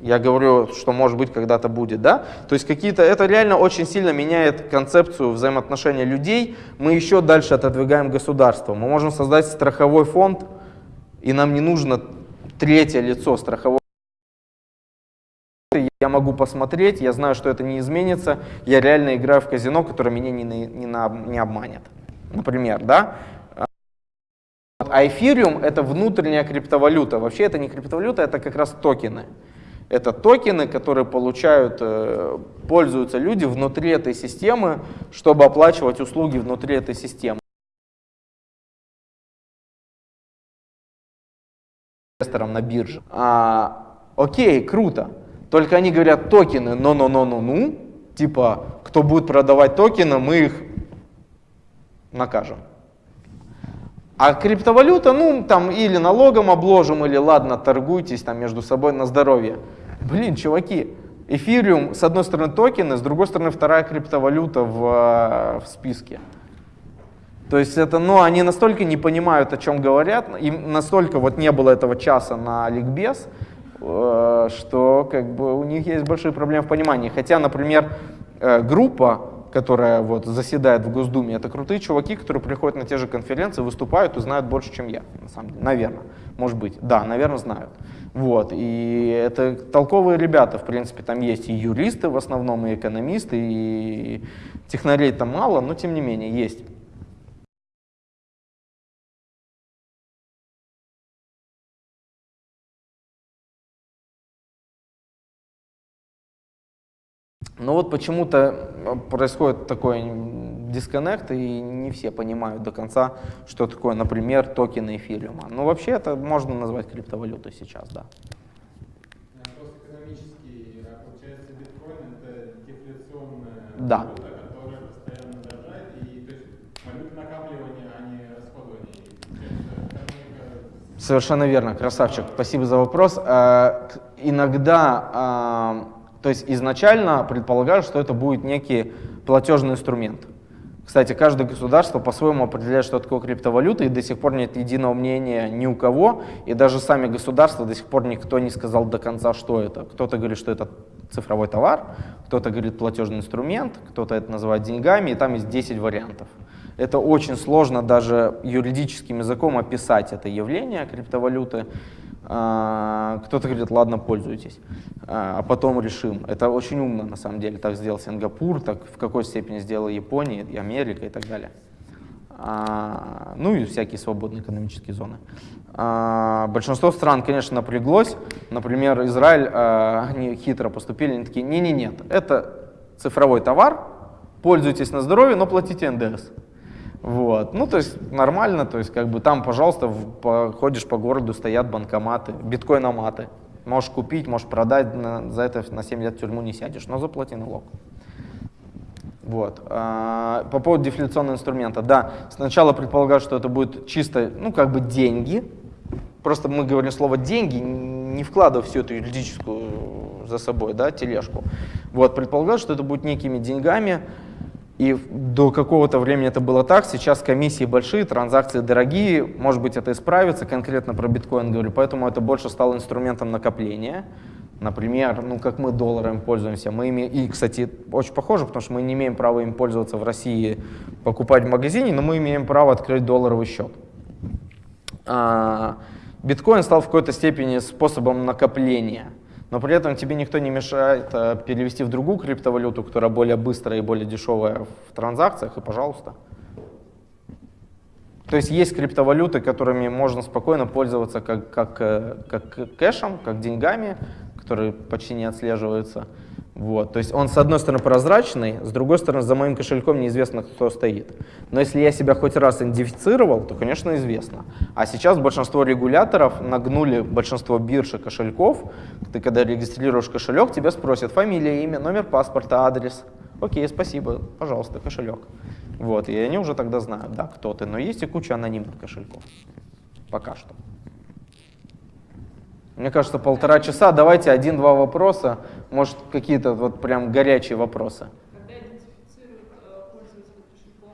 я говорю, что может быть когда-то будет, да? То есть какие-то, это реально очень сильно меняет концепцию взаимоотношения людей. Мы еще дальше отодвигаем государство. Мы можем создать страховой фонд, и нам не нужно третье лицо страхового я могу посмотреть, я знаю, что это не изменится, я реально играю в казино, которое меня не, не, не обманет. Например, да? А эфириум это внутренняя криптовалюта. Вообще это не криптовалюта, это как раз токены. Это токены, которые получают, э, пользуются люди внутри этой системы, чтобы оплачивать услуги внутри этой системы. инвесторам на бирже. А, окей, круто. Только они говорят токены, но-но-но-но-ну. Типа, кто будет продавать токены, мы их накажем. А криптовалюта, ну, там или налогом обложим, или ладно, торгуйтесь там между собой на здоровье. Блин, чуваки, эфириум, с одной стороны токены, с другой стороны вторая криптовалюта в, э, в списке. То есть это, ну, они настолько не понимают, о чем говорят, им настолько вот не было этого часа на ликбез, э, что как бы у них есть большие проблемы в понимании. Хотя, например, э, группа, которая вот заседает в Госдуме, это крутые чуваки, которые приходят на те же конференции, выступают и знают больше, чем я, на самом деле. Наверное, может быть. Да, наверное, знают. Вот. И это толковые ребята, в принципе, там есть и юристы в основном, и экономисты, и технарей там мало, но тем не менее есть. Но вот почему-то э, происходит такой дисконнект, и не все понимают до конца, что такое, например, токены эфириума. Но вообще это можно назвать криптовалютой сейчас, да. А Да. а экономика Совершенно верно, красавчик. Спасибо за вопрос. Э, к- Иногда, то есть изначально предполагают, что это будет некий платежный инструмент. Кстати, каждое государство по-своему определяет, что такое криптовалюта, и до сих пор нет единого мнения ни у кого, и даже сами государства до сих пор никто не сказал до конца, что это. Кто-то говорит, что это цифровой товар, кто-то говорит платежный инструмент, кто-то это называет деньгами, и там есть 10 вариантов. Это очень сложно даже юридическим языком описать это явление криптовалюты. А, Кто-то говорит, ладно, пользуйтесь, а а потом решим. Это очень умно, на самом деле. Так сделал Сингапур, так в какой степени сделала Япония, и Америка и так далее. А, ну и всякие свободные экономические зоны. Большинство стран, конечно, напряглось. Например, Израиль, а, они хитро поступили, они такие, не-не-нет, это цифровой товар, пользуйтесь на здоровье, но платите НДС. Вот. Ну, то есть нормально, то есть как бы там, пожалуйста, в- по- ходишь по городу, стоят банкоматы, биткоиноматы. Можешь купить, можешь продать, на- за это на 7 лет в тюрьму не сядешь, но заплати налог. Вот. А, По поводу дефляционного инструмента. Да, сначала предполагаю, что это будет чисто, ну, как бы деньги. Просто мы говорим слово деньги, не вкладывая всю эту юридическую за собой, да, тележку. Вот, предполагаю, что это будет некими деньгами, и до какого-то времени это было так, сейчас комиссии большие, транзакции дорогие, может быть это исправится, конкретно про биткоин говорю, поэтому это больше стало инструментом накопления. Например, ну как мы долларами пользуемся, мы ими, и, кстати, очень похоже, потому что мы не имеем права им пользоваться в России, покупать в магазине, но мы имеем право открыть долларовый счет. А, Биткоин стал в какой-то степени способом накопления, но при этом тебе никто не мешает а, перевести в другую криптовалюту, которая более быстрая и более дешевая в транзакциях, и пожалуйста. То есть есть криптовалюты, которыми можно спокойно пользоваться как, как, э, как кэшем, как деньгами, которые почти не отслеживаются. Вот. То есть он, с одной стороны, прозрачный, с другой стороны, за моим кошельком неизвестно, кто стоит. Но если я себя хоть раз идентифицировал, то, конечно, известно. А сейчас большинство регуляторов нагнули большинство бирж и кошельков. Ты, когда регистрируешь кошелек, тебя спросят фамилия, имя, номер паспорта, адрес. Окей, спасибо, пожалуйста, кошелек. Вот, и они уже тогда знают, да, кто ты. Но есть и куча анонимных кошельков. Пока что. Мне кажется, полтора часа. Давайте один-два вопроса. Может, какие-то вот прям горячие вопросы. Когда идентифицируют пользователя кошельком,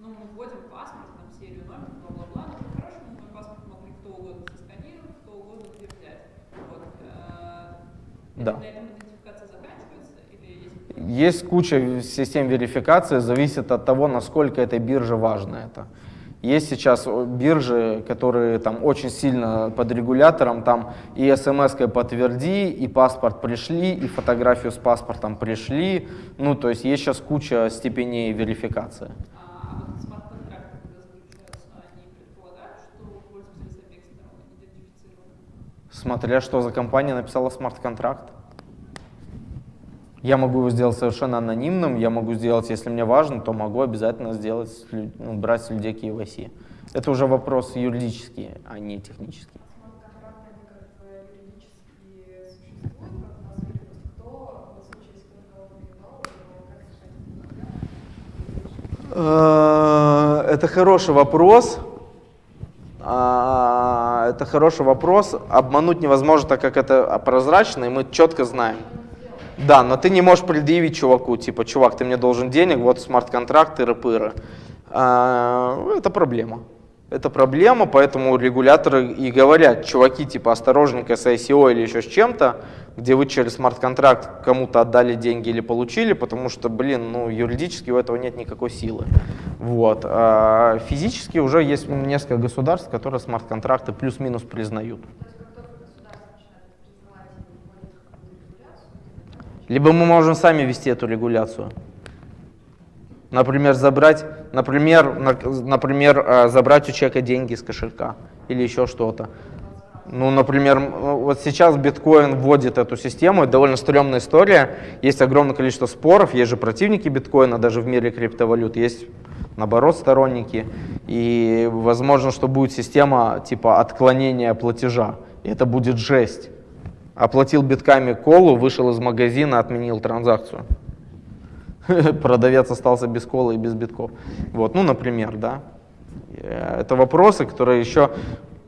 мы вводим паспорт, там, серию номер, бла-бла-бла, по-хорошему, мой паспорт могли кто угодно сосканировать, кто угодно где взять. Вот. Да. Есть Есть куча систем верификации, зависит от того, насколько этой бирже важно это. Есть сейчас о, биржи, которые там очень сильно под регулятором, там и смс-кой подтверди, и паспорт пришли, и фотографию с паспортом пришли. Ну, то есть есть сейчас куча степеней верификации. А идентифицирован? Смотря что за компания написала смарт-контракт. Я могу его сделать совершенно анонимным, я могу сделать, если мне важно, то могу обязательно сделать, ну, брать с людей KYC. Это уже вопрос юридический, а не технический. Э, Это хороший вопрос. А, Это хороший вопрос. Обмануть невозможно, так как это прозрачно, и мы четко знаем. Да, но ты не можешь предъявить чуваку, типа, чувак, ты мне должен денег, вот смарт-контракт, тыры-пыры. А, Это проблема. Это проблема, поэтому регуляторы и говорят, чуваки, типа, осторожненько с ICO или еще с чем-то, где вы через смарт-контракт кому-то отдали деньги или получили, потому что, блин, ну, юридически у этого нет никакой силы. Вот. А физически уже есть несколько государств, которые смарт-контракты плюс-минус признают. То есть, как только государство начинает это признавать и вводит какую-то регуляцию, Либо мы можем сами вести эту регуляцию. Например, забрать, например, на- например, э, забрать у человека деньги из кошелька или еще что-то. Ну, например, м, вот сейчас биткоин вводит эту систему, это довольно стрёмная история. Есть огромное количество споров, есть же противники биткоина даже в мире криптовалют, есть наоборот сторонники. И возможно, что будет система типа отклонения платежа. И это будет жесть. Оплатил битками колу, вышел из магазина, отменил транзакцию. <laughs> Продавец остался без колы и без битков. Вот, ну, например, да. Э, Это вопросы, которые еще...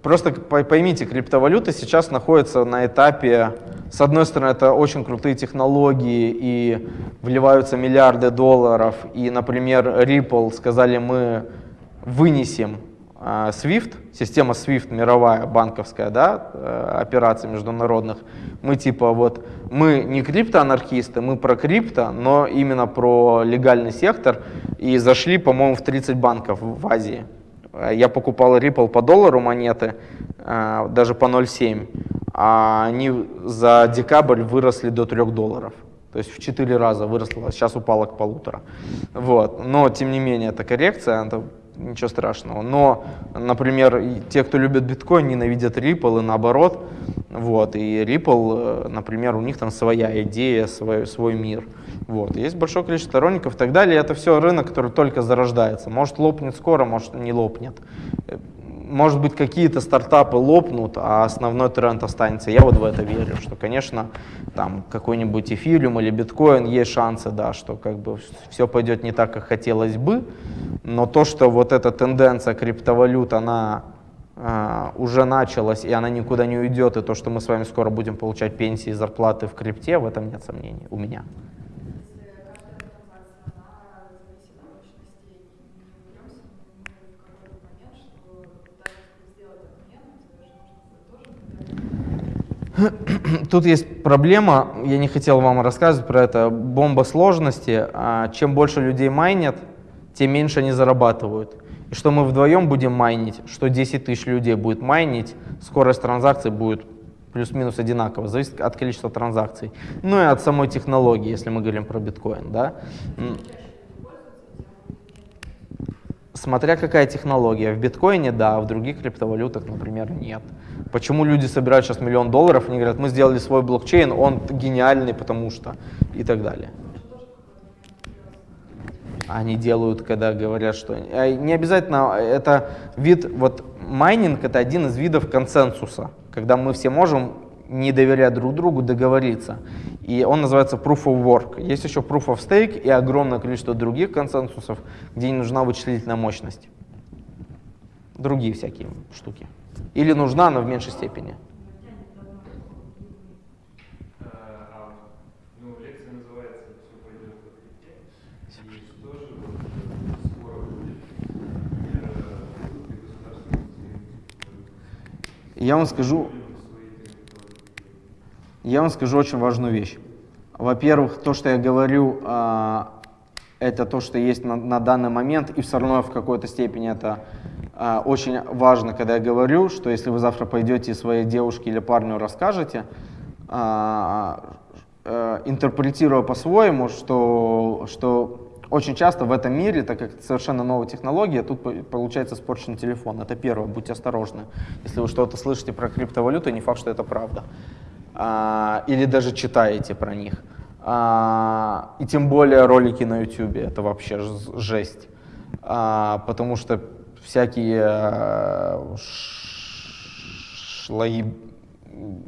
Просто по- поймите, криптовалюта сейчас находится на этапе, с одной стороны, это очень крутые технологии и вливаются миллиарды долларов. И, например, Ripple сказали, мы вынесем SWIFT, система SWIFT мировая, банковская, да, э, операций международных, мы типа вот, мы не криптоанархисты, мы про крипто, но именно про легальный сектор, и зашли, по-моему, в 30 банков в Азии. Э, Я покупал Ripple по доллару монеты, э, даже по 0,7, а они за декабрь выросли до 3 долларов. То есть в 4 раза выросло, а сейчас упало к полутора. Вот. Но, тем не менее, это коррекция, это ничего страшного. Но, например, те, кто любит биткоин, ненавидят Ripple и наоборот. Вот. И Ripple, э, например, у них там своя идея, свой, свой мир. Вот. Есть большое количество сторонников и так далее. Это все рынок, который только зарождается. Может лопнет скоро, может не лопнет. Э, может быть, какие-то стартапы лопнут, а основной тренд останется. Я вот в это верю, что, конечно, там какой-нибудь эфириум или биткоин есть шансы, да, что как бы все пойдет не так, как хотелось бы, но то, что вот эта тенденция криптовалют, она а, уже началась, и она никуда не уйдет, и то, что мы с вами скоро будем получать пенсии и зарплаты в крипте, в этом нет сомнений у меня. Если каждая транзакция, она зависит от мощности, и не упремся мы в какой-то момент, что даже если сделать обмен, тебе же нужно будет тоже <clears throat> Тут есть проблема, я не хотел вам рассказывать про это, бомба сложности. А, Чем больше людей майнят, тем меньше они зарабатывают. И что мы вдвоем будем майнить, что 10 тысяч людей будет майнить, скорость транзакций будет плюс-минус одинаково, зависит от количества транзакций. Ну и от самой технологии, если мы говорим про биткоин. Да? Смотря какая технология. В биткоине да, в других криптовалютах, например, нет. Почему люди собирают сейчас миллион долларов, они говорят, мы сделали свой блокчейн, он гениальный, потому что и так далее. Они делают, когда говорят, что... э, Не обязательно, это вид, вот майнинг это один из видов консенсуса, когда мы все можем, не доверяя друг другу, договориться. И он называется Proof of Work. Есть еще Proof of Stake и огромное количество других консенсусов, где не нужна вычислительная мощность. Другие всякие штуки. Или нужна, но в меньшей степени. Я вам скажу? Я вам скажу очень важную вещь. Во-первых, то, что я говорю, а, это то, что есть на, на данный момент, и все равно в какой-то степени это очень важно, когда я говорю, что если вы завтра пойдете своей девушке или парню расскажете, а, э, интерпретируя по-своему, что, что очень часто в этом мире, так как это совершенно новая технология, тут по- получается испорчен телефон. Это первое, будьте осторожны. Если вы что-то слышите про криптовалюту, не факт, что это правда. А, или даже читаете про них. А, и тем более ролики на YouTube, это вообще жесть. А, потому что всякие э, ш- шлаи,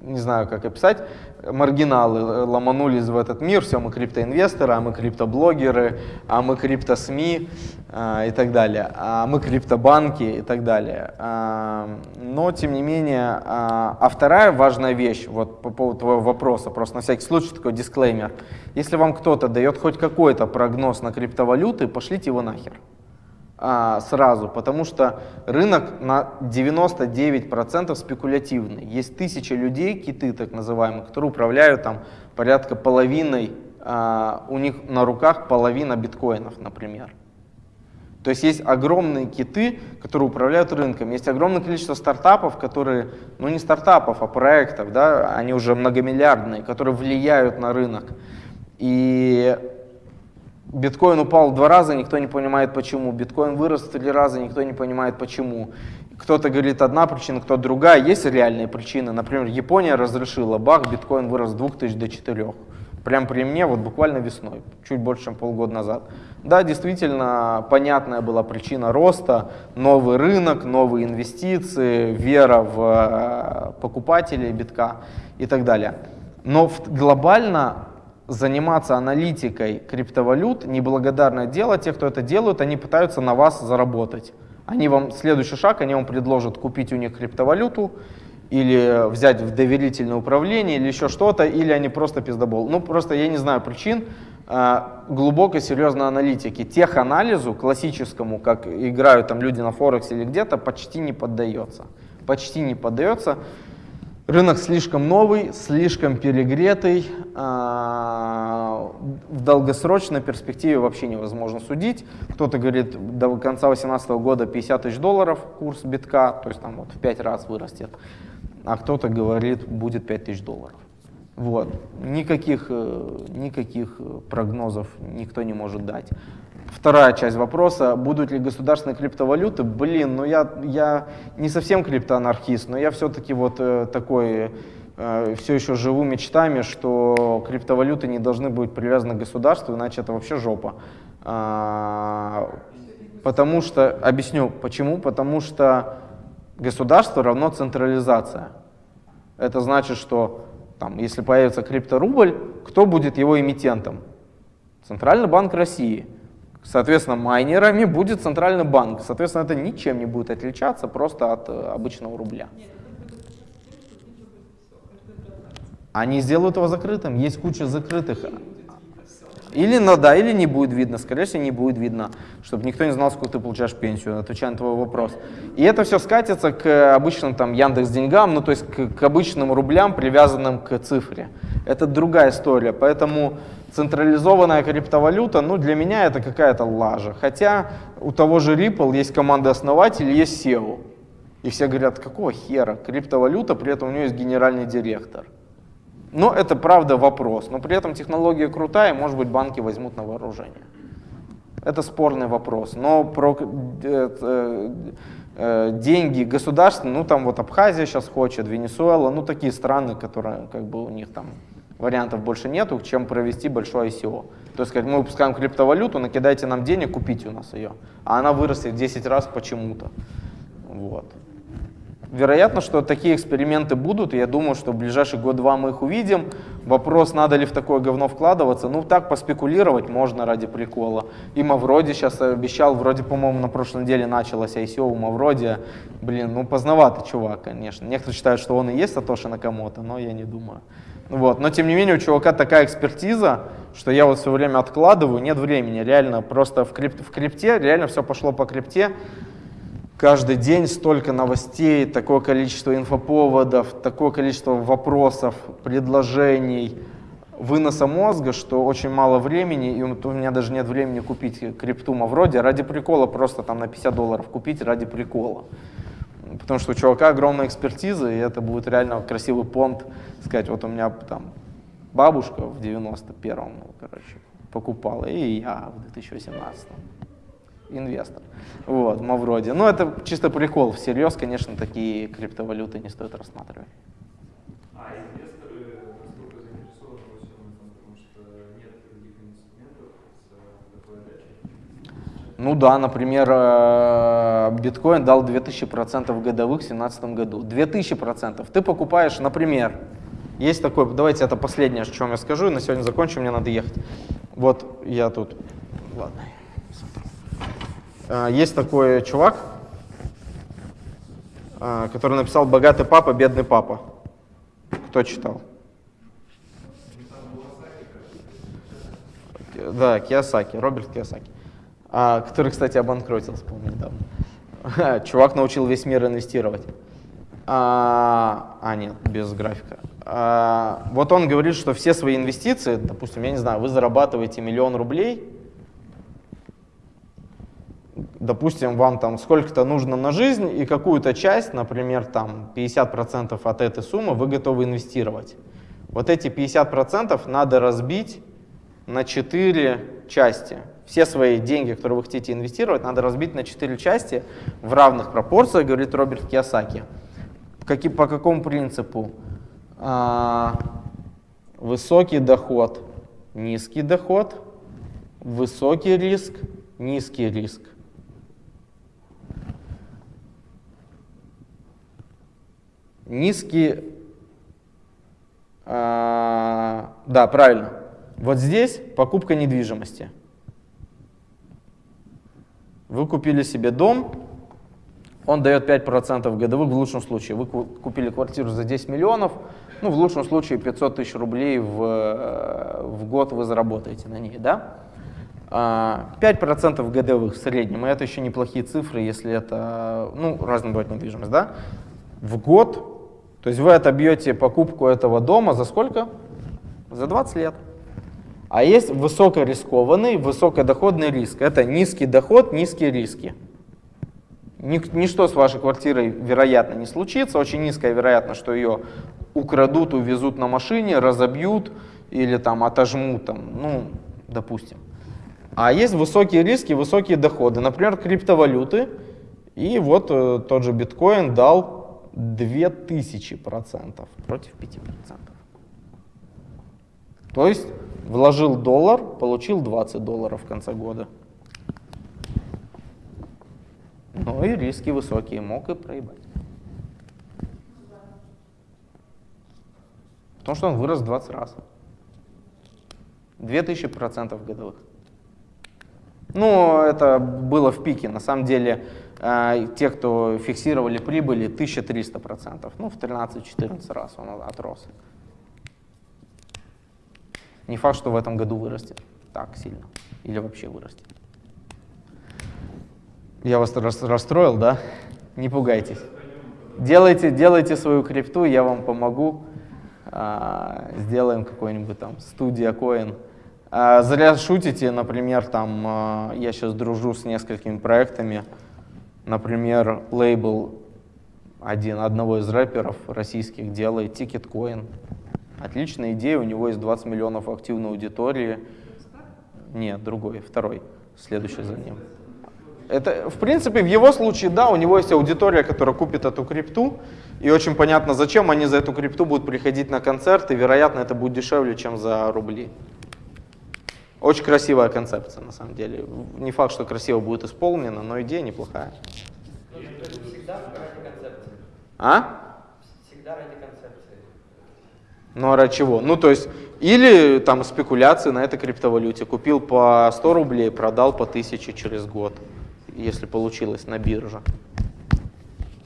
не знаю, как описать, маргиналы э, ломанулись в этот мир, все, мы криптоинвесторы, а мы криптоблогеры, а мы криптосми а, и так далее, а мы криптобанки и так далее. Но, тем не менее, а вторая важная вещь, вот по поводу твоего вопроса, просто на всякий случай такой дисклеймер. Если вам кто-то дает хоть какой-то прогноз на криптовалюты, пошлите его нахер а, сразу, потому что рынок на 99% спекулятивный. Есть тысячи людей, киты так называемые, которые управляют там порядка половиной, а, у них на руках половина биткоинов, например. То есть есть огромные киты, которые управляют рынком. Есть огромное количество стартапов, которые, ну не стартапов, а проектов, да, они уже многомиллиардные, которые влияют на рынок. И биткоин упал два раза, никто не понимает почему. Биткоин вырос три раза, никто не понимает почему. Кто-то говорит одна причина, кто-то другая. Есть реальные причины. Например, Япония разрешила, бах, биткоин вырос с 2000 до 4. Прям при мне, вот буквально весной, чуть больше, чем полгода назад. Да, действительно, понятная была причина роста, новый рынок, новые инвестиции, вера в э, покупателей битка и так далее. Но глобально заниматься аналитикой криптовалют неблагодарное дело. Те, кто это делают, они пытаются на вас заработать. Они вам, следующий шаг, они вам предложат купить у них криптовалюту, или взять в доверительное управление, или еще что-то, или они просто пиздобол. Ну, просто я не знаю причин э, глубокой, серьезной аналитики. Теханализу классическому, как играют там люди на Форексе или где-то, почти не поддается. Почти не поддается. Рынок слишком новый, слишком перегретый, а, в долгосрочной перспективе вообще невозможно судить. Кто-то говорит, до конца 2018 года 50 тысяч долларов курс битка, то есть там вот в 5 раз вырастет, а кто-то говорит, будет 5 тысяч долларов. Вот. Никаких, э, никаких э, прогнозов никто не может дать. Вторая часть вопроса, будут ли государственные криптовалюты? Блин, ну я, я не совсем криптоанархист, но я все-таки вот э, такой, э, все еще живу мечтами, что криптовалюты не должны быть привязаны к государству, иначе это вообще жопа. А, потому что, объясню почему, потому что Государство равно централизация. Это значит, что там, если появится крипторубль, кто будет его эмитентом? Центральный банк России. Соответственно, майнерами будет Центральный банк. Соответственно, это ничем не будет отличаться просто от э, обычного рубля. Они сделают его закрытым. Есть куча закрытых. И будет видно все. Или, ну да, или не будет видно. Скорее всего, не будет видно, чтобы никто не знал, сколько ты получаешь пенсию, отвечая на твой вопрос. И это все скатится к обычным там Яндекс деньгам, ну то есть к, к обычным рублям, привязанным к цифре. Это другая история. Поэтому централизованная криптовалюта, ну для меня это какая-то лажа. Хотя у того же Ripple есть команда основателей, есть SEO. И все говорят, какого хера, криптовалюта, при этом у нее есть генеральный директор. Но это правда вопрос. Но при этом технология крутая, может быть, банки возьмут на вооружение. Это спорный вопрос. Но про э, э, деньги государственные, ну там вот Абхазия сейчас хочет, Венесуэла, ну такие страны, которые как бы у них там вариантов больше нету, чем провести большое ICO. То есть сказать, мы выпускаем криптовалюту, накидайте нам денег, купите у нас ее. А она вырастет в 10 раз почему-то. Вот. Вероятно, что такие эксперименты будут, я думаю, что в ближайший год-два мы их увидим. Вопрос, надо ли в такое говно вкладываться, ну так поспекулировать можно ради прикола. И Мавроди сейчас обещал, вроде, по-моему, на прошлой неделе началось ICO у Мавроди. Блин, ну поздновато чувак, конечно. Некоторые считают, что он и есть Сатоши Накамото, но я не думаю. Вот. Но тем не менее у чувака такая экспертиза, что я вот все время откладываю, нет времени, реально просто в, крип, в крипте, реально все пошло по крипте. Каждый день столько новостей, такое количество инфоповодов, такое количество вопросов, предложений, выноса мозга, что очень мало времени, и у меня даже нет времени купить крипту Мавроди, ради прикола просто там на 50 долларов купить ради прикола. Потому что у чувака огромная экспертиза, и это будет реально красивый понт, сказать, вот у меня там бабушка в 91-м, ну, короче, покупала, и я в 2018-м инвестор. Вот, Мавроди. Ну, это чисто прикол. Всерьез, конечно, такие криптовалюты не стоит рассматривать. А инвесторы насколько заинтересованы во всем этом, потому что нет других инструментов с такой отдачей? Ну да, например, э, биткоин дал 2000% годовых в 2017 году. 2000%. Ты покупаешь, например, есть такой, давайте это последнее, о чем я скажу, и на сегодня закончу, мне надо ехать. Вот я тут, ладно. Э, есть такой чувак, э, который написал «Богатый папа, бедный папа». Кто читал? Да, Киосаки, Роберт Киосаки. А, который, кстати, обанкротился, помню, недавно. <laughs> Чувак научил весь мир инвестировать. А, а нет, без графика. А, вот он говорит, что все свои инвестиции, допустим, я не знаю, вы зарабатываете миллион рублей, допустим, вам там сколько-то нужно на жизнь, и какую-то часть, например, там 50% от этой суммы вы готовы инвестировать. Вот эти 50% надо разбить на 4 части. Все свои деньги, которые вы хотите инвестировать, надо разбить на 4 части в равных пропорциях, говорит Роберт Киосаки. Каки, по какому принципу? А, высокий доход, низкий доход, высокий риск, низкий риск. Низкий, а, да, правильно. Вот здесь покупка недвижимости. Вы купили себе дом, он дает 5% годовых в лучшем случае. Вы купили квартиру за 10 миллионов, ну, в лучшем случае 500 тысяч рублей в, э, в год вы заработаете на ней, да? 5% а, годовых в среднем, и это еще неплохие цифры, если это, ну, разная бывает недвижимость, да? В год то есть вы отобьете покупку этого дома за сколько? За 20 лет. А есть высокорискованный, высокодоходный риск. Это низкий доход, низкие риски. Ничто с вашей квартирой, вероятно, не случится. Очень низкая вероятность, что ее украдут, увезут на машине, разобьют или там отожмут, там, ну, допустим. А есть высокие риски, высокие доходы. Например, криптовалюты. И вот э, тот же биткоин дал 2000% против 5%. То есть вложил доллар, получил 20 долларов в конце года. Но и риски высокие, мог и проебать. Потому что он вырос 20 раз. 2000% годовых. Ну, это было в пике. На самом деле, э, те, кто фиксировали прибыли, 1300%. Ну, в 13-14 раз он отрос. Не факт, что в этом году вырастет так сильно. Или вообще вырастет. Я вас рас- расстроил, да? Не пугайтесь. Делайте, делайте свою крипту, я вам помогу. А, сделаем какой-нибудь там студия коин. А, зря шутите, например, там а, я сейчас дружу с несколькими проектами. Например, лейбл один, одного из рэперов российских делает Ticketcoin. Отличная идея, у него есть 20 миллионов активной аудитории. Нет, другой, второй, следующий за ним. Это, в принципе, в его случае, да, у него есть аудитория, которая купит эту крипту, и очень понятно, зачем они за эту крипту будут приходить на концерт, и, вероятно, это будет дешевле, чем за рубли. Очень красивая концепция, на самом деле. Не факт, что красиво будет исполнено, но идея неплохая. Всегда ради концепции. А? Всегда ради концепции. Ну а ради чего? Ну то есть, или там спекуляции на этой криптовалюте. Купил по 100 рублей, продал по 1000 через год, если получилось на бирже.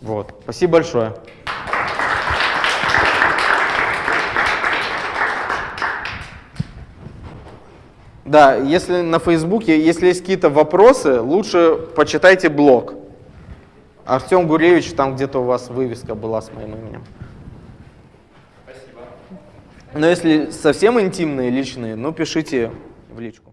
Вот. Спасибо большое. Да, если на Фейсбуке, если есть какие-то вопросы, лучше почитайте блог. Артем Гуревич, там где-то у вас вывеска была с моим именем. Спасибо. Но если совсем интимные, личные, ну пишите в личку.